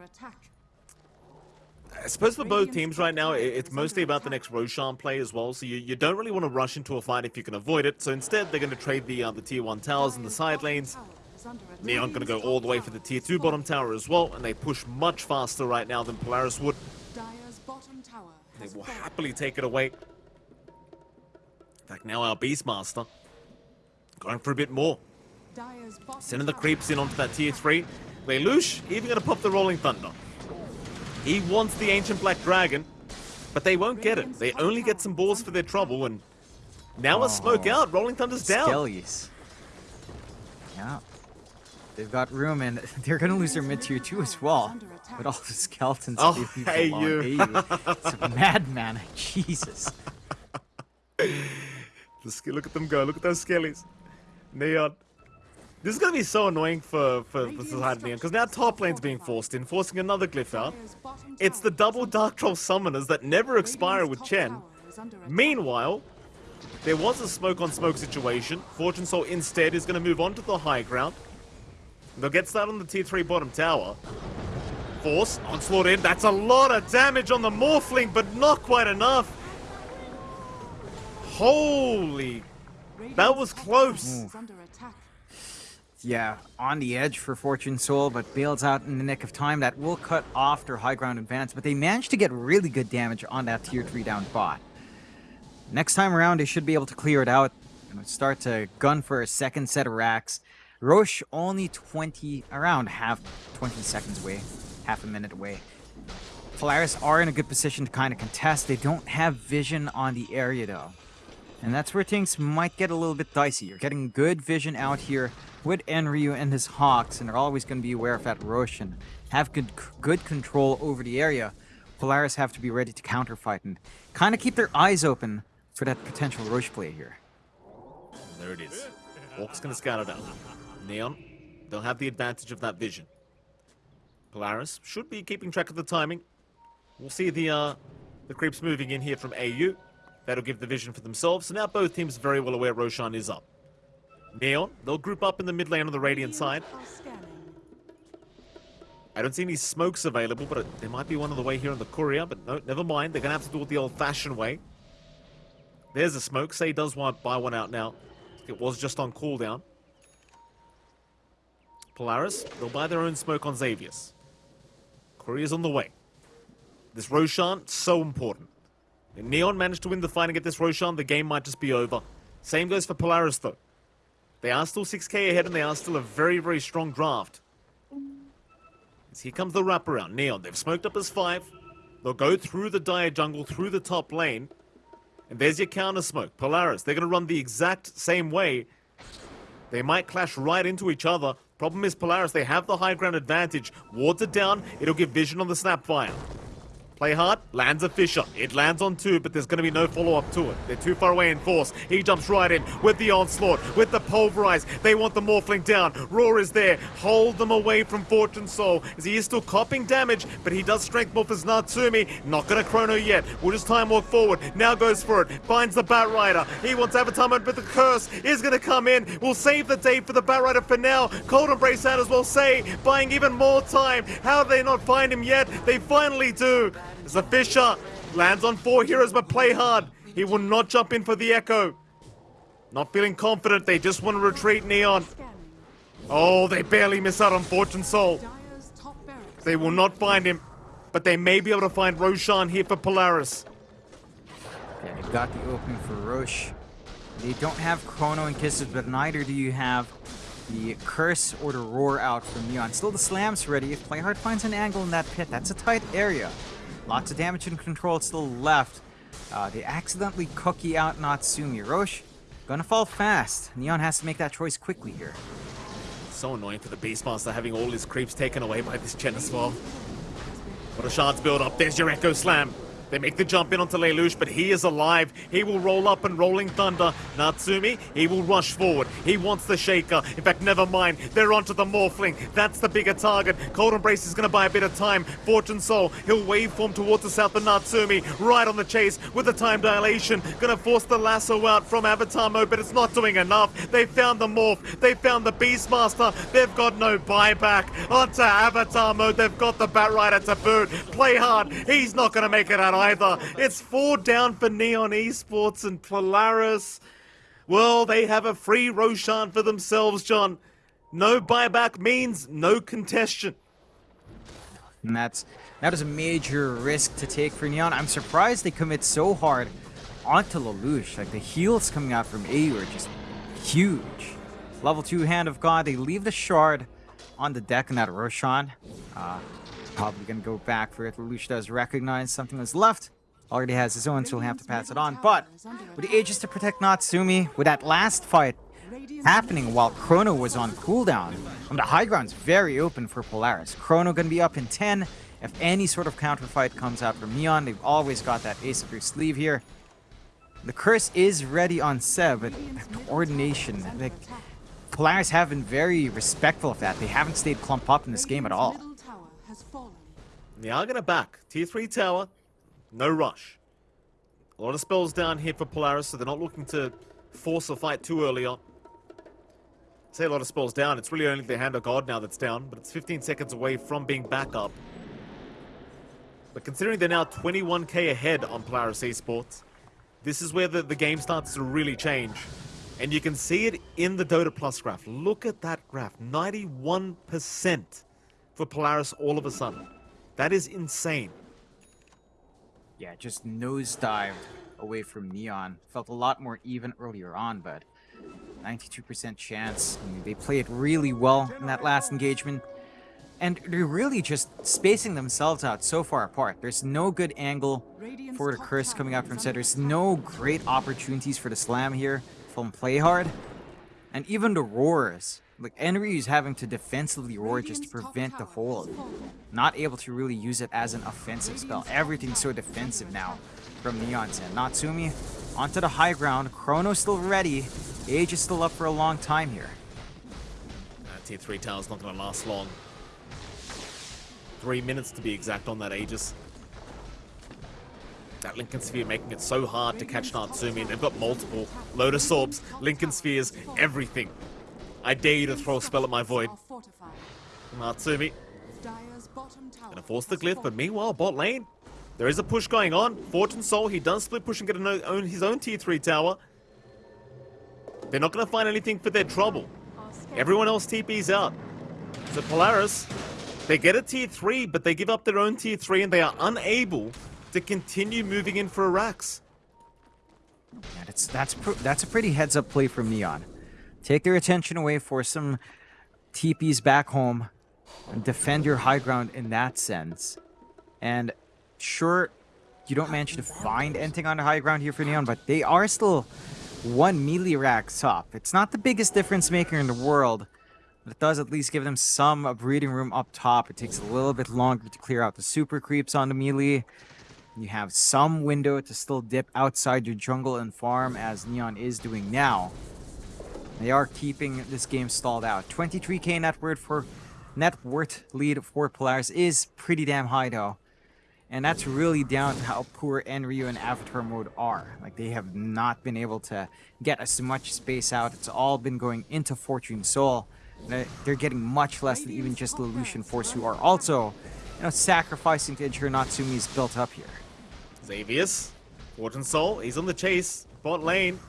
I suppose for both teams right now, it's mostly about the next Roshan play as well. So you, you don't really want to rush into a fight if you can avoid it. So instead, they're going to trade the uh, the tier one towers in the side lanes. tower is under. Neon going to go all the way for the tier two bottom tower as well, and they push much faster right now than Polaris would. Dire's bottom tower They will happily take it away. In fact, now our Beastmaster going for a bit more. Sending the creeps in onto that tier 3. Lelouch even going to pop the Rolling Thunder. He wants the Ancient Black Dragon, but they won't get it. They only get some balls for their trouble, and now a smoke Oh. out. Rolling Thunder's down. Skellies. Yeah. They've got room, and they're going to lose their mid tier 2 as well. With all the skeletons Oh, hey, you. AU. It's a madman. Jesus. Look at them go. Look at those skellies. Neon. This is going to be so annoying for, for, for Society Neon, because now top lane's being forced in, forcing another glyph out. It's the double Dark Troll summoners that never expire with Chen. tower is under attack. Meanwhile, there was a smoke on smoke situation. Fortune Soul instead is going to move on to the high ground. They'll get started on the tier 3 bottom tower. Force, onslaught in. That's a lot of damage on the Morphling, but not quite enough. Holy. That was close. tower under attack. Yeah, on the edge for Fortune Soul, but bails out in the nick of time. That will cut off their high ground advance, but they managed to get really good damage on that tier 3 down bot. Next time around, they should be able to clear it out and start to gun for a second set of racks. Roche only 20, around half 20 seconds away, half a minute away. Polaris are in a good position to kind of contest. They don't have vision on the area though. And that's where things might get a little bit dicey. You're getting good vision out here with Enryu and his Hawks, and they're always going to be aware of that Roche and have good, good control over the area. Polaris have to be ready to counterfight and kind of keep their eyes open for that potential Roche play here. There it is. Orc's going to scout it out. Neon, they'll have the advantage of that vision. Polaris should be keeping track of the timing. We'll see the uh, the creeps moving in here from AU. That'll give the vision for themselves. So now both teams are very well aware Roshan is up. Neon, they'll group up in the mid lane on the Radiant side. I don't see any smokes available, but it, there might be one on the way here on the courier. But no, never mind. They're going to have to do it the old-fashioned way. There's a smoke. Say does want buy one out now. It was just on cooldown. Polaris, they'll buy their own smoke on Xavius. Courier's on the way. This Roshan, so important. Neon managed to win the fight and get this Roshan, the game might just be over. Same goes for Polaris, though. They are still 6k ahead and they are still a very, very strong draft. As here comes the wraparound. Neon, they've smoked up as five. They'll go through the dire jungle, through the top lane. And there's your counter smoke. Polaris, they're going to run the exact same way. They might clash right into each other. Problem is, Polaris, they have the high ground advantage. Wards it down, it'll give vision on the snapfire. Play hard, lands a Fissure. It lands on two, but there's going to be no follow-up to it. They're too far away in force. He jumps right in with the onslaught, with the pulverize. They want the Morphling down. Roar is there. Hold them away from Fortune Soul, as he is still copping damage, but he does strength morph as Natsumi. Not going to chrono yet. We'll just time walk forward. Now goes for it. Finds the Bat Rider. He wants Avatar mode, but the curse is going to come in. We'll save the day for the Bat Rider for now. Cold Embrace out as well. Say, buying even more time. How do they not find him yet? They finally do. The Fissure lands on four heroes, but play hard. He will not jump in for the Echo. Not feeling confident. They just want to retreat Neon. Oh, they barely miss out on Fortune Soul. They will not find him. But they may be able to find Roshan here for Polaris. Okay, got the opening for Roche. They don't have Chrono and Kisses, but neither do you have the Curse or the Roar out from Neon. Still the Slam's ready. If Playhard finds an angle in that pit, that's a tight area. Lots of damage and control still left. Uh, they accidentally cookie out Natsumi. Roche, gonna fall fast. Neon has to make that choice quickly here. So annoying for the Beastmaster having all his creeps taken away by this Chen as well. What a shards build up. There's your Echo Slam. They make the jump in onto Lelouch, but he is alive. He will roll up and rolling thunder. Natsumi, he will rush forward. He wants the shaker. In fact, never mind. They're onto the Morphling. That's the bigger target. Cold Embrace is going to buy a bit of time. Fortune Soul, he'll waveform towards the south of Natsumi. Right on the chase with the time dilation. Going to force the lasso out from Avatar mode, but it's not doing enough. They found the Morph. They found the Beastmaster. They've got no buyback. Onto Avatar mode. They've got the Bat Rider to boot. Play hard. He's not going to make it out either. It's four down for Neon Esports and Polaris. Well, they have a free Roshan for themselves, John. No buyback means no contestation. And that's that is a major risk to take for Neon. I'm surprised they commit so hard onto Lelouch. Like the heals coming out from AU are just huge. Level 2 Hand of God, they leave the shard on the deck in that Roshan. Uh, probably gonna go back for it. Lelouch does recognize something was left. Already has his own, so he'll have to pass it on. But with the Aegis to protect Natsumi, with that last fight happening while Chrono was on cooldown. Um, the high ground's very open for Polaris. Chrono gonna be up in 10. If any sort of counter fight comes out from Neon, they've always got that ace up your sleeve here. The curse is ready on Seb, but coordination, like, Polaris have been very respectful of that. They haven't stayed clumped up in this game at all. To back. Tier 3 tower, no rush. A lot of spells down here for Polaris, so they're not looking to force a fight too early on. Say a lot of spells down, it's really only the Hand of God now that's down, but it's 15 seconds away from being back up. But considering they're now 21k ahead on Polaris Esports, this is where the, the game starts to really change. And you can see it in the Dota Plus graph. Look at that graph. 91% for Polaris all of a sudden. That is insane. Yeah, just nosedived away from Neon. Felt a lot more even earlier on, but 92% chance. I mean, they played really well in that last engagement. And they're really just spacing themselves out so far apart. There's no good angle for the curse coming out from center. There's no great opportunities for the slam here from play hard. And even the roars. Like Enry is having to defensively roar just to prevent the tower hold. Not able to really use it as an offensive spell. Everything's so defensive now attack. from Neon's end. Natsumi onto the high ground. Chrono still ready. Aegis still up for a long time here. Uh, tier 3 tower's not going to last long. Three minutes to be exact on that Aegis. That Linken Sphere making it so hard to catch Natsumi, and they've got multiple Lotus Orbs, Linken Spheres, everything. I dare you to throw a spell at my void. Are fortified. Natsumi Dire's bottom tower gonna force the has glyph, but meanwhile, bot lane, there is a push going on. Fortune Soul, he does split push and get an own, his own tier 3 tower. They're not gonna find anything for their trouble. Everyone else TP's out. So Polaris, they get a tier 3, but they give up their own tier 3 and they are unable to continue moving in for Arax. Yeah, that's that's pr- that's a pretty heads up play from Neon. Take their attention away for some TPs back home and defend your high ground in that sense. And sure, you don't manage to find anything on the high ground here for Neon, but they are still one melee rack top. It's not the biggest difference maker in the world, but it does at least give them some breathing room up top. It takes a little bit longer to clear out the super creeps on the melee. You have some window to still dip outside your jungle and farm as Neon is doing now. They are keeping this game stalled out. 23k net worth for net worth lead for Polaris is pretty damn high though. And that's really down to how poor Enryu and Avatar mode are. Like they have not been able to get as much space out. It's all been going into Fortune Soul. They're getting much less than even just the Lucian Force who are also, you know, sacrificing to ensure Natsumi is built up here. Xavius, Fortune Soul, he's on the chase. Bot lane.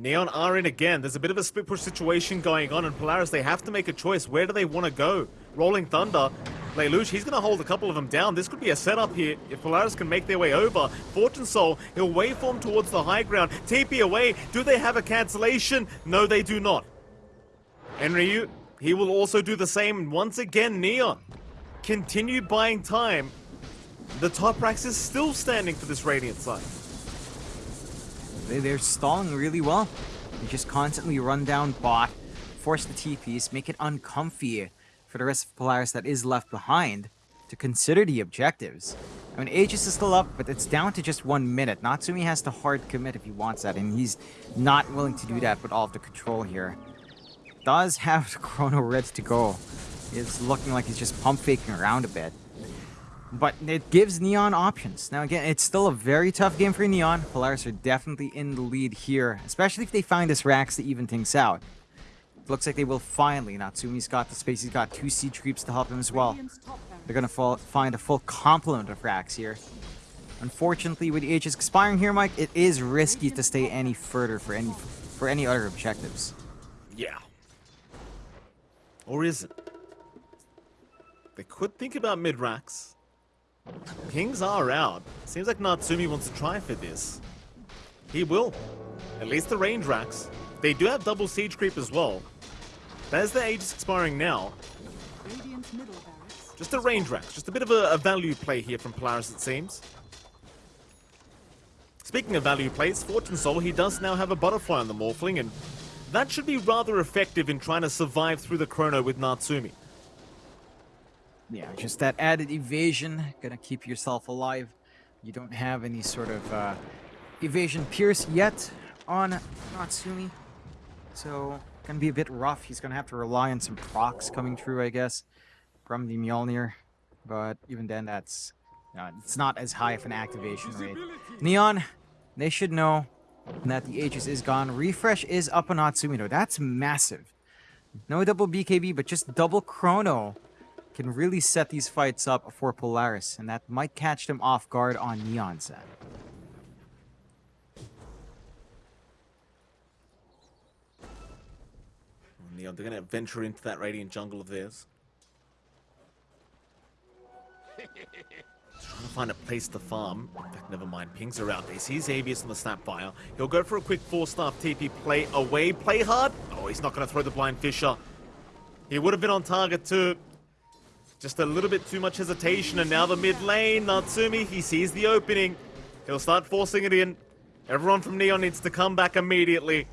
Neon are in again. There's a bit of a split push situation going on, and Polaris, they have to make a choice. Where do they want to go? Rolling Thunder. Lelouch, he's going to hold a couple of them down. This could be a setup here if Polaris can make their way over. Fortune Soul, he'll waveform towards the high ground. TP away. Do they have a cancellation? No, they do not. Enryu, he will also do the same. Once again, Neon. Continue buying time. The top racks is still standing for this Radiant side. They, they're stalling really well. They just constantly run down bot, force the TPs, make it uncomfy for the rest of Polaris that is left behind to consider the objectives. I mean, Aegis is still up, but it's down to just one minute. Natsumi has to hard commit if he wants that, and he's not willing to do that with all of the control here. Does have the Chrono ready to go. It's looking like he's just pump faking around a bit. But it gives Neon options. Now again, it's still a very tough game for Neon. Polaris are definitely in the lead here, especially if they find this Rax to even things out. Looks like they will finally. Natsumi's got the space. He's got two siege creeps to help him as well. Radiant's top barracks They're gonna fall, find a full complement of Rax here. Unfortunately, with the Aegis expiring here, Mike, it is risky to stay any further for any for any other objectives. Yeah. Or is it? They could think about mid racks. Pings are out. Seems like Natsumi wants to try for this. He will. At least the range racks. They do have double siege creep as well. There's the Aegis expiring now. Radiant's middle barracks. Just a range rack. Just a bit of a, a value play here from Polaris, it seems. Speaking of value plays, Fortune Soul, he does now have a butterfly on the Morphling, and that should be rather effective in trying to survive through the Chrono with Natsumi. Yeah, just that added evasion, gonna keep yourself alive. You don't have any sort of uh, evasion pierce yet on Natsumi, so gonna be a bit rough. He's gonna have to rely on some procs coming through, I guess, from the Mjolnir. But even then, that's uh, it's not as high of an activation rate. Neon, they should know that the Aegis is gone. Refresh is up on Natsumi though. That's massive. No double BKB, but just double Chrono can really set these fights up for Polaris, and that might catch them off guard on Neon set. Oh, Neon, they're going to venture into that Radiant jungle of theirs. Trying to find a place to farm. In fact, never mind. Pings are around. He sees Xavius on the Snapfire. He'll go for a quick Force Staff TP play away. Play hard. Oh, he's not going to throw the Blind Fissure. He would have been on target too. Just a little bit too much hesitation. And now the mid lane. Natsumi, he sees the opening. He'll start forcing it in. Everyone from Neon needs to come back immediately.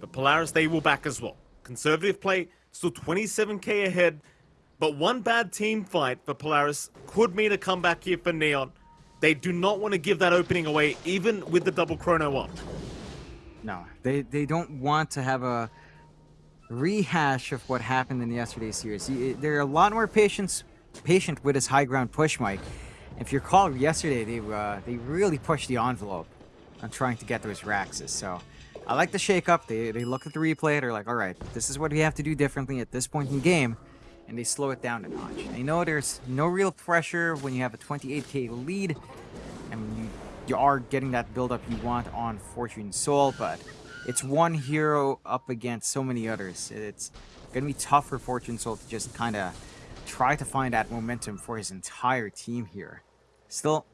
But Polaris, they will back as well. Conservative play, still 27k ahead. But one bad team fight for Polaris could mean a comeback here for Neon. They do not want to give that opening away, even with the double chrono up. No, they, they don't want to have a rehash of what happened in yesterday's series. They're a lot more patience, patient with his high ground push, Mike. If you recall, yesterday they uh, they really pushed the envelope on trying to get those Raxes. So I like the shake up. They, they look at the replay. They're like, all right, this is what we have to do differently at this point in game and they slow it down a notch. I know there's no real pressure when you have a 28k lead, and you, you are getting that build-up you want on Fortune Soul, but it's one hero up against so many others. It's gonna be tough for Fortune Soul to just kind of try to find that momentum for his entire team here. Still,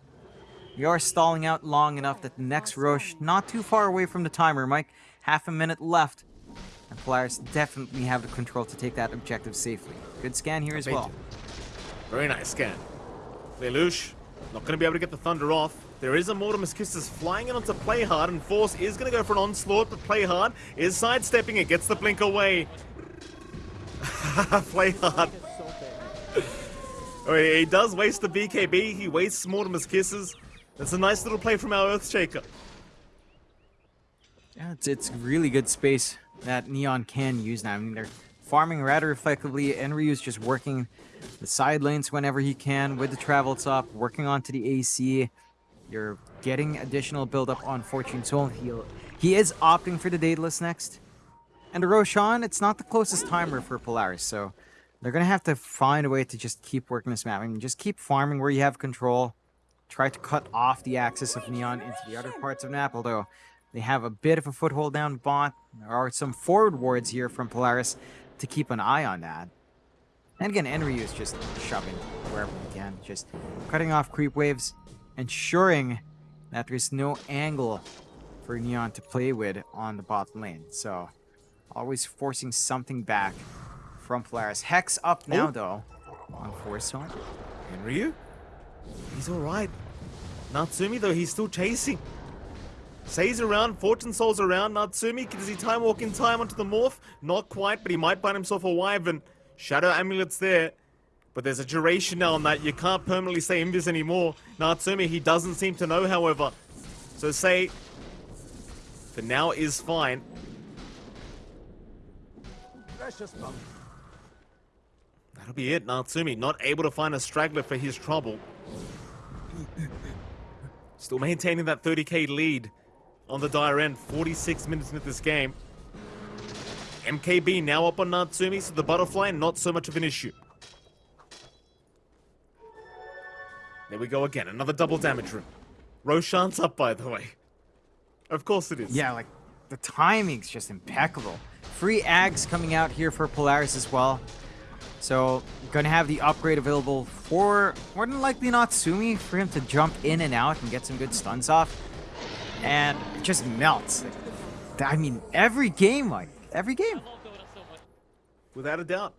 we are stalling out long enough that the next Rosh, not too far away from the timer, Mike. Half a minute left. And Polaris definitely have the control to take that objective safely. Good scan here as well. Very nice scan. Lelouch, not going to be able to get the Thunder off. There is a Mortimer's Kisses flying in onto Playhard, and Force is going to go for an onslaught, but Playhard is sidestepping it, gets the blink away. Playhard. oh, he does waste the BKB, he wastes Mortimer's Kisses. That's a nice little play from our Earthshaker. Yeah, it's, it's really good space that Neon can use now. I mean, they're farming rather effectively. Enryu's just working the side lanes whenever he can with the travel top, working onto the AC. You're getting additional build-up on Fortune Soul. He, he is opting for the Daedalus next. And Roshan, it's not the closest timer for Polaris, so they're going to have to find a way to just keep working this map. I mean, just keep farming where you have control. Try to cut off the axis of Neon into the other parts of map, although they have a bit of a foothold down bot. There are some forward wards here from Polaris to keep an eye on that. And again, Enryu is just shoving wherever he can, just cutting off creep waves, ensuring that there's no angle for Neon to play with on the bot lane. So, always forcing something back from Polaris. Hex up oh. now, oh. though, on Force Zone. Enryu? He's alright. Natsumi, though, he's still chasing. Say's around, Fortune Soul's around, Natsumi, does he time walk in time onto the morph? Not quite, but he might find himself a Wyvern. Shadow Amulet's there. But there's a duration now on that, you can't permanently say Invis anymore. Natsumi, he doesn't seem to know, however. So Say, for now, is fine. Precious That'll be it, Natsumi, not able to find a straggler for his trouble. Still maintaining that 30k lead on the dire end. 46 minutes into this game. MKB now up on Natsumi, so the butterfly not so much of an issue. There we go again, another double damage room. Roshan's up, by the way. Of course it is. Yeah, like, the timing's just impeccable. Free Ags coming out here for Polaris as well. So, gonna have the upgrade available for, more than likely, Natsumi, for him to jump in and out and get some good stuns off and it just melts. I mean, every game, like, every game. Without a doubt.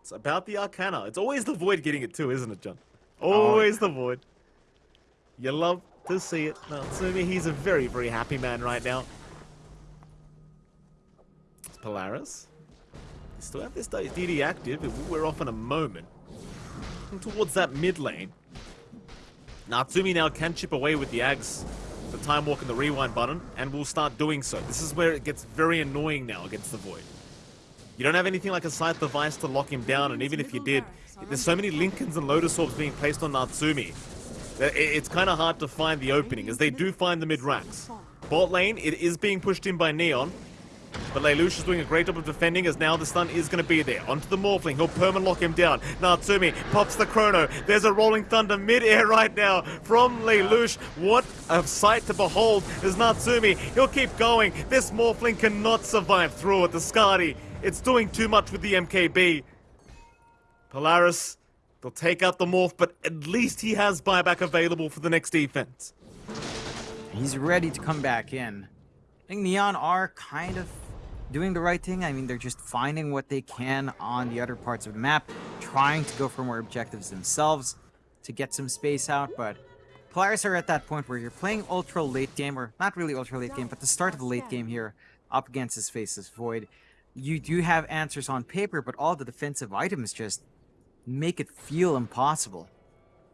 It's about the Arcana. It's always the Void getting it too, isn't it, John? Always oh. the Void. You love to see it. Natsumi, he's a very, very happy man right now. It's Polaris. They still have this DD active. We're off in a moment. Towards that mid lane. Natsumi now can chip away with the Ags the time walk and the rewind button, and will start doing so. This is where it gets very annoying now against the Void. You don't have anything like a Scythe of Vyse to lock him down, and even if you did, there's so many Linkens and Lotus Orbs being placed on Natsumi. It's kind of hard to find the opening, as they do find the mid-racks. Bot lane, it is being pushed in by Neon, but Lelouch is doing a great job of defending as now the stun is going to be there. Onto the Morphling, he'll perma lock him down. Natsumi pops the Chrono. There's a Rolling Thunder mid-air right now from Lelouch. What a sight to behold is Natsumi. He'll keep going. This Morphling cannot survive through it. The Skadi, it's doing too much with the MKB. Polaris, they'll take out the Morph, but at least he has buyback available for the next defense. He's ready to come back in. I think Neon are kind of doing the right thing. I mean, they're just finding what they can on the other parts of the map, trying to go for more objectives themselves to get some space out, but Polaris are at that point where you're playing ultra late game, or not really ultra late game, but the start of the late game here up against his Faceless Void. You do have answers on paper, but all the defensive items just make it feel impossible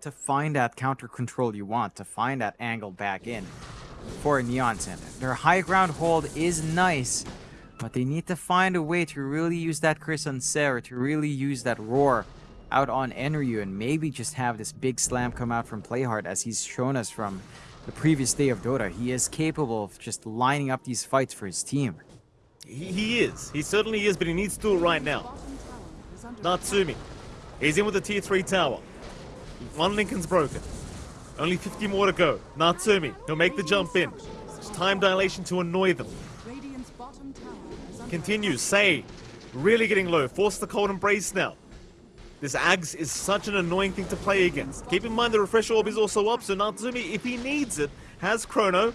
to find that counter control you want, to find that angle back in for Neon Center. Their high ground hold is nice, but they need to find a way to really use that Chris on Sarah, to really use that roar out on Enryu, and maybe just have this big slam come out from Playhard as he's shown us from the previous day of Dota. He is capable of just lining up these fights for his team. He, he is. He certainly is, but he needs to right now. Natsumi. He's in with the tier 3 tower. One Linken's broken. Only 50 more to go. Natsumi, he'll make the jump in. It's time dilation to annoy them. Radiant's bottom tower is under Continues. Say, really getting low. Force the cold embrace now. This Ags is such an annoying thing to play against. Keep in mind the refresh orb is also up, so Natsumi, if he needs it, has Chrono.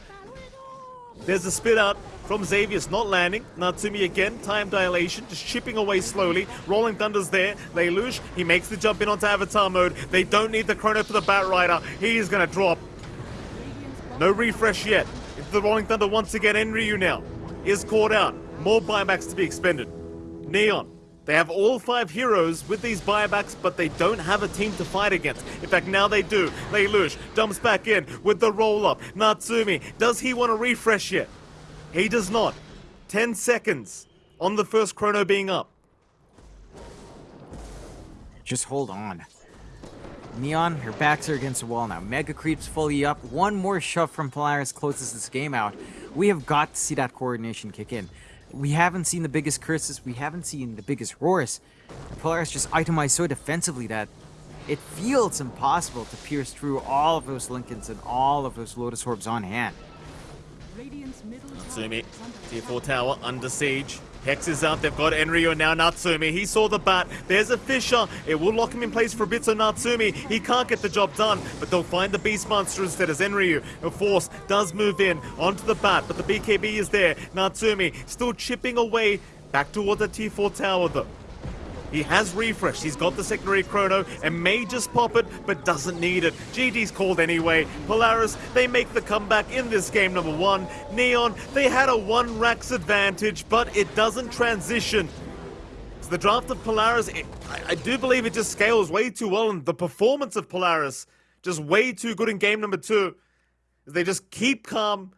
There's a spit out from Xavius not landing. Natsumi again, time dilation, just chipping away slowly. Rolling Thunder's there. Lelouch, he makes the jump in onto Avatar mode. They don't need the Chrono for the Bat Rider. He is gonna drop. No refresh yet. It's the Rolling Thunder once again. Enryu now is caught out. More buybacks to be expended. Neon. They have all five heroes with these buybacks, but they don't have a team to fight against. In fact, now they do. Lelouch jumps back in with the roll up. Natsumi, does he want to refresh yet? He does not. 10 seconds on the first chrono being up. Just hold on. Neon, your backs are against the wall now. Mega Creep's fully up. One more shove from Polaris closes this game out. We have got to see that coordination kick in. We haven't seen the biggest curses. We haven't seen the biggest roars. Polaris just itemized so defensively that it feels impossible to pierce through all of those Linkens and all of those Lotus Orbs on hand. Radiant's middle tower Natsumi, is under tier attack. 4 tower, under siege. Hex is out, they've got Enryu now, Natsumi. He saw the bat, there's a Fissure. It will lock him in place for a bit, so Natsumi, he can't get the job done. But they'll find the Beastmaster instead as Enryu. A force does move in onto the bat, but the BKB is there. Natsumi still chipping away back toward the T4 tower though. He has refreshed. He's got the secondary chrono and may just pop it, but doesn't need it. GD's called anyway. Polaris, they make the comeback in this game number one. Neon, they had a one racks advantage, but it doesn't transition. So the draft of Polaris, it, I, I do believe it just scales way too well, and the performance of Polaris just way too good in game number two. They just keep calm,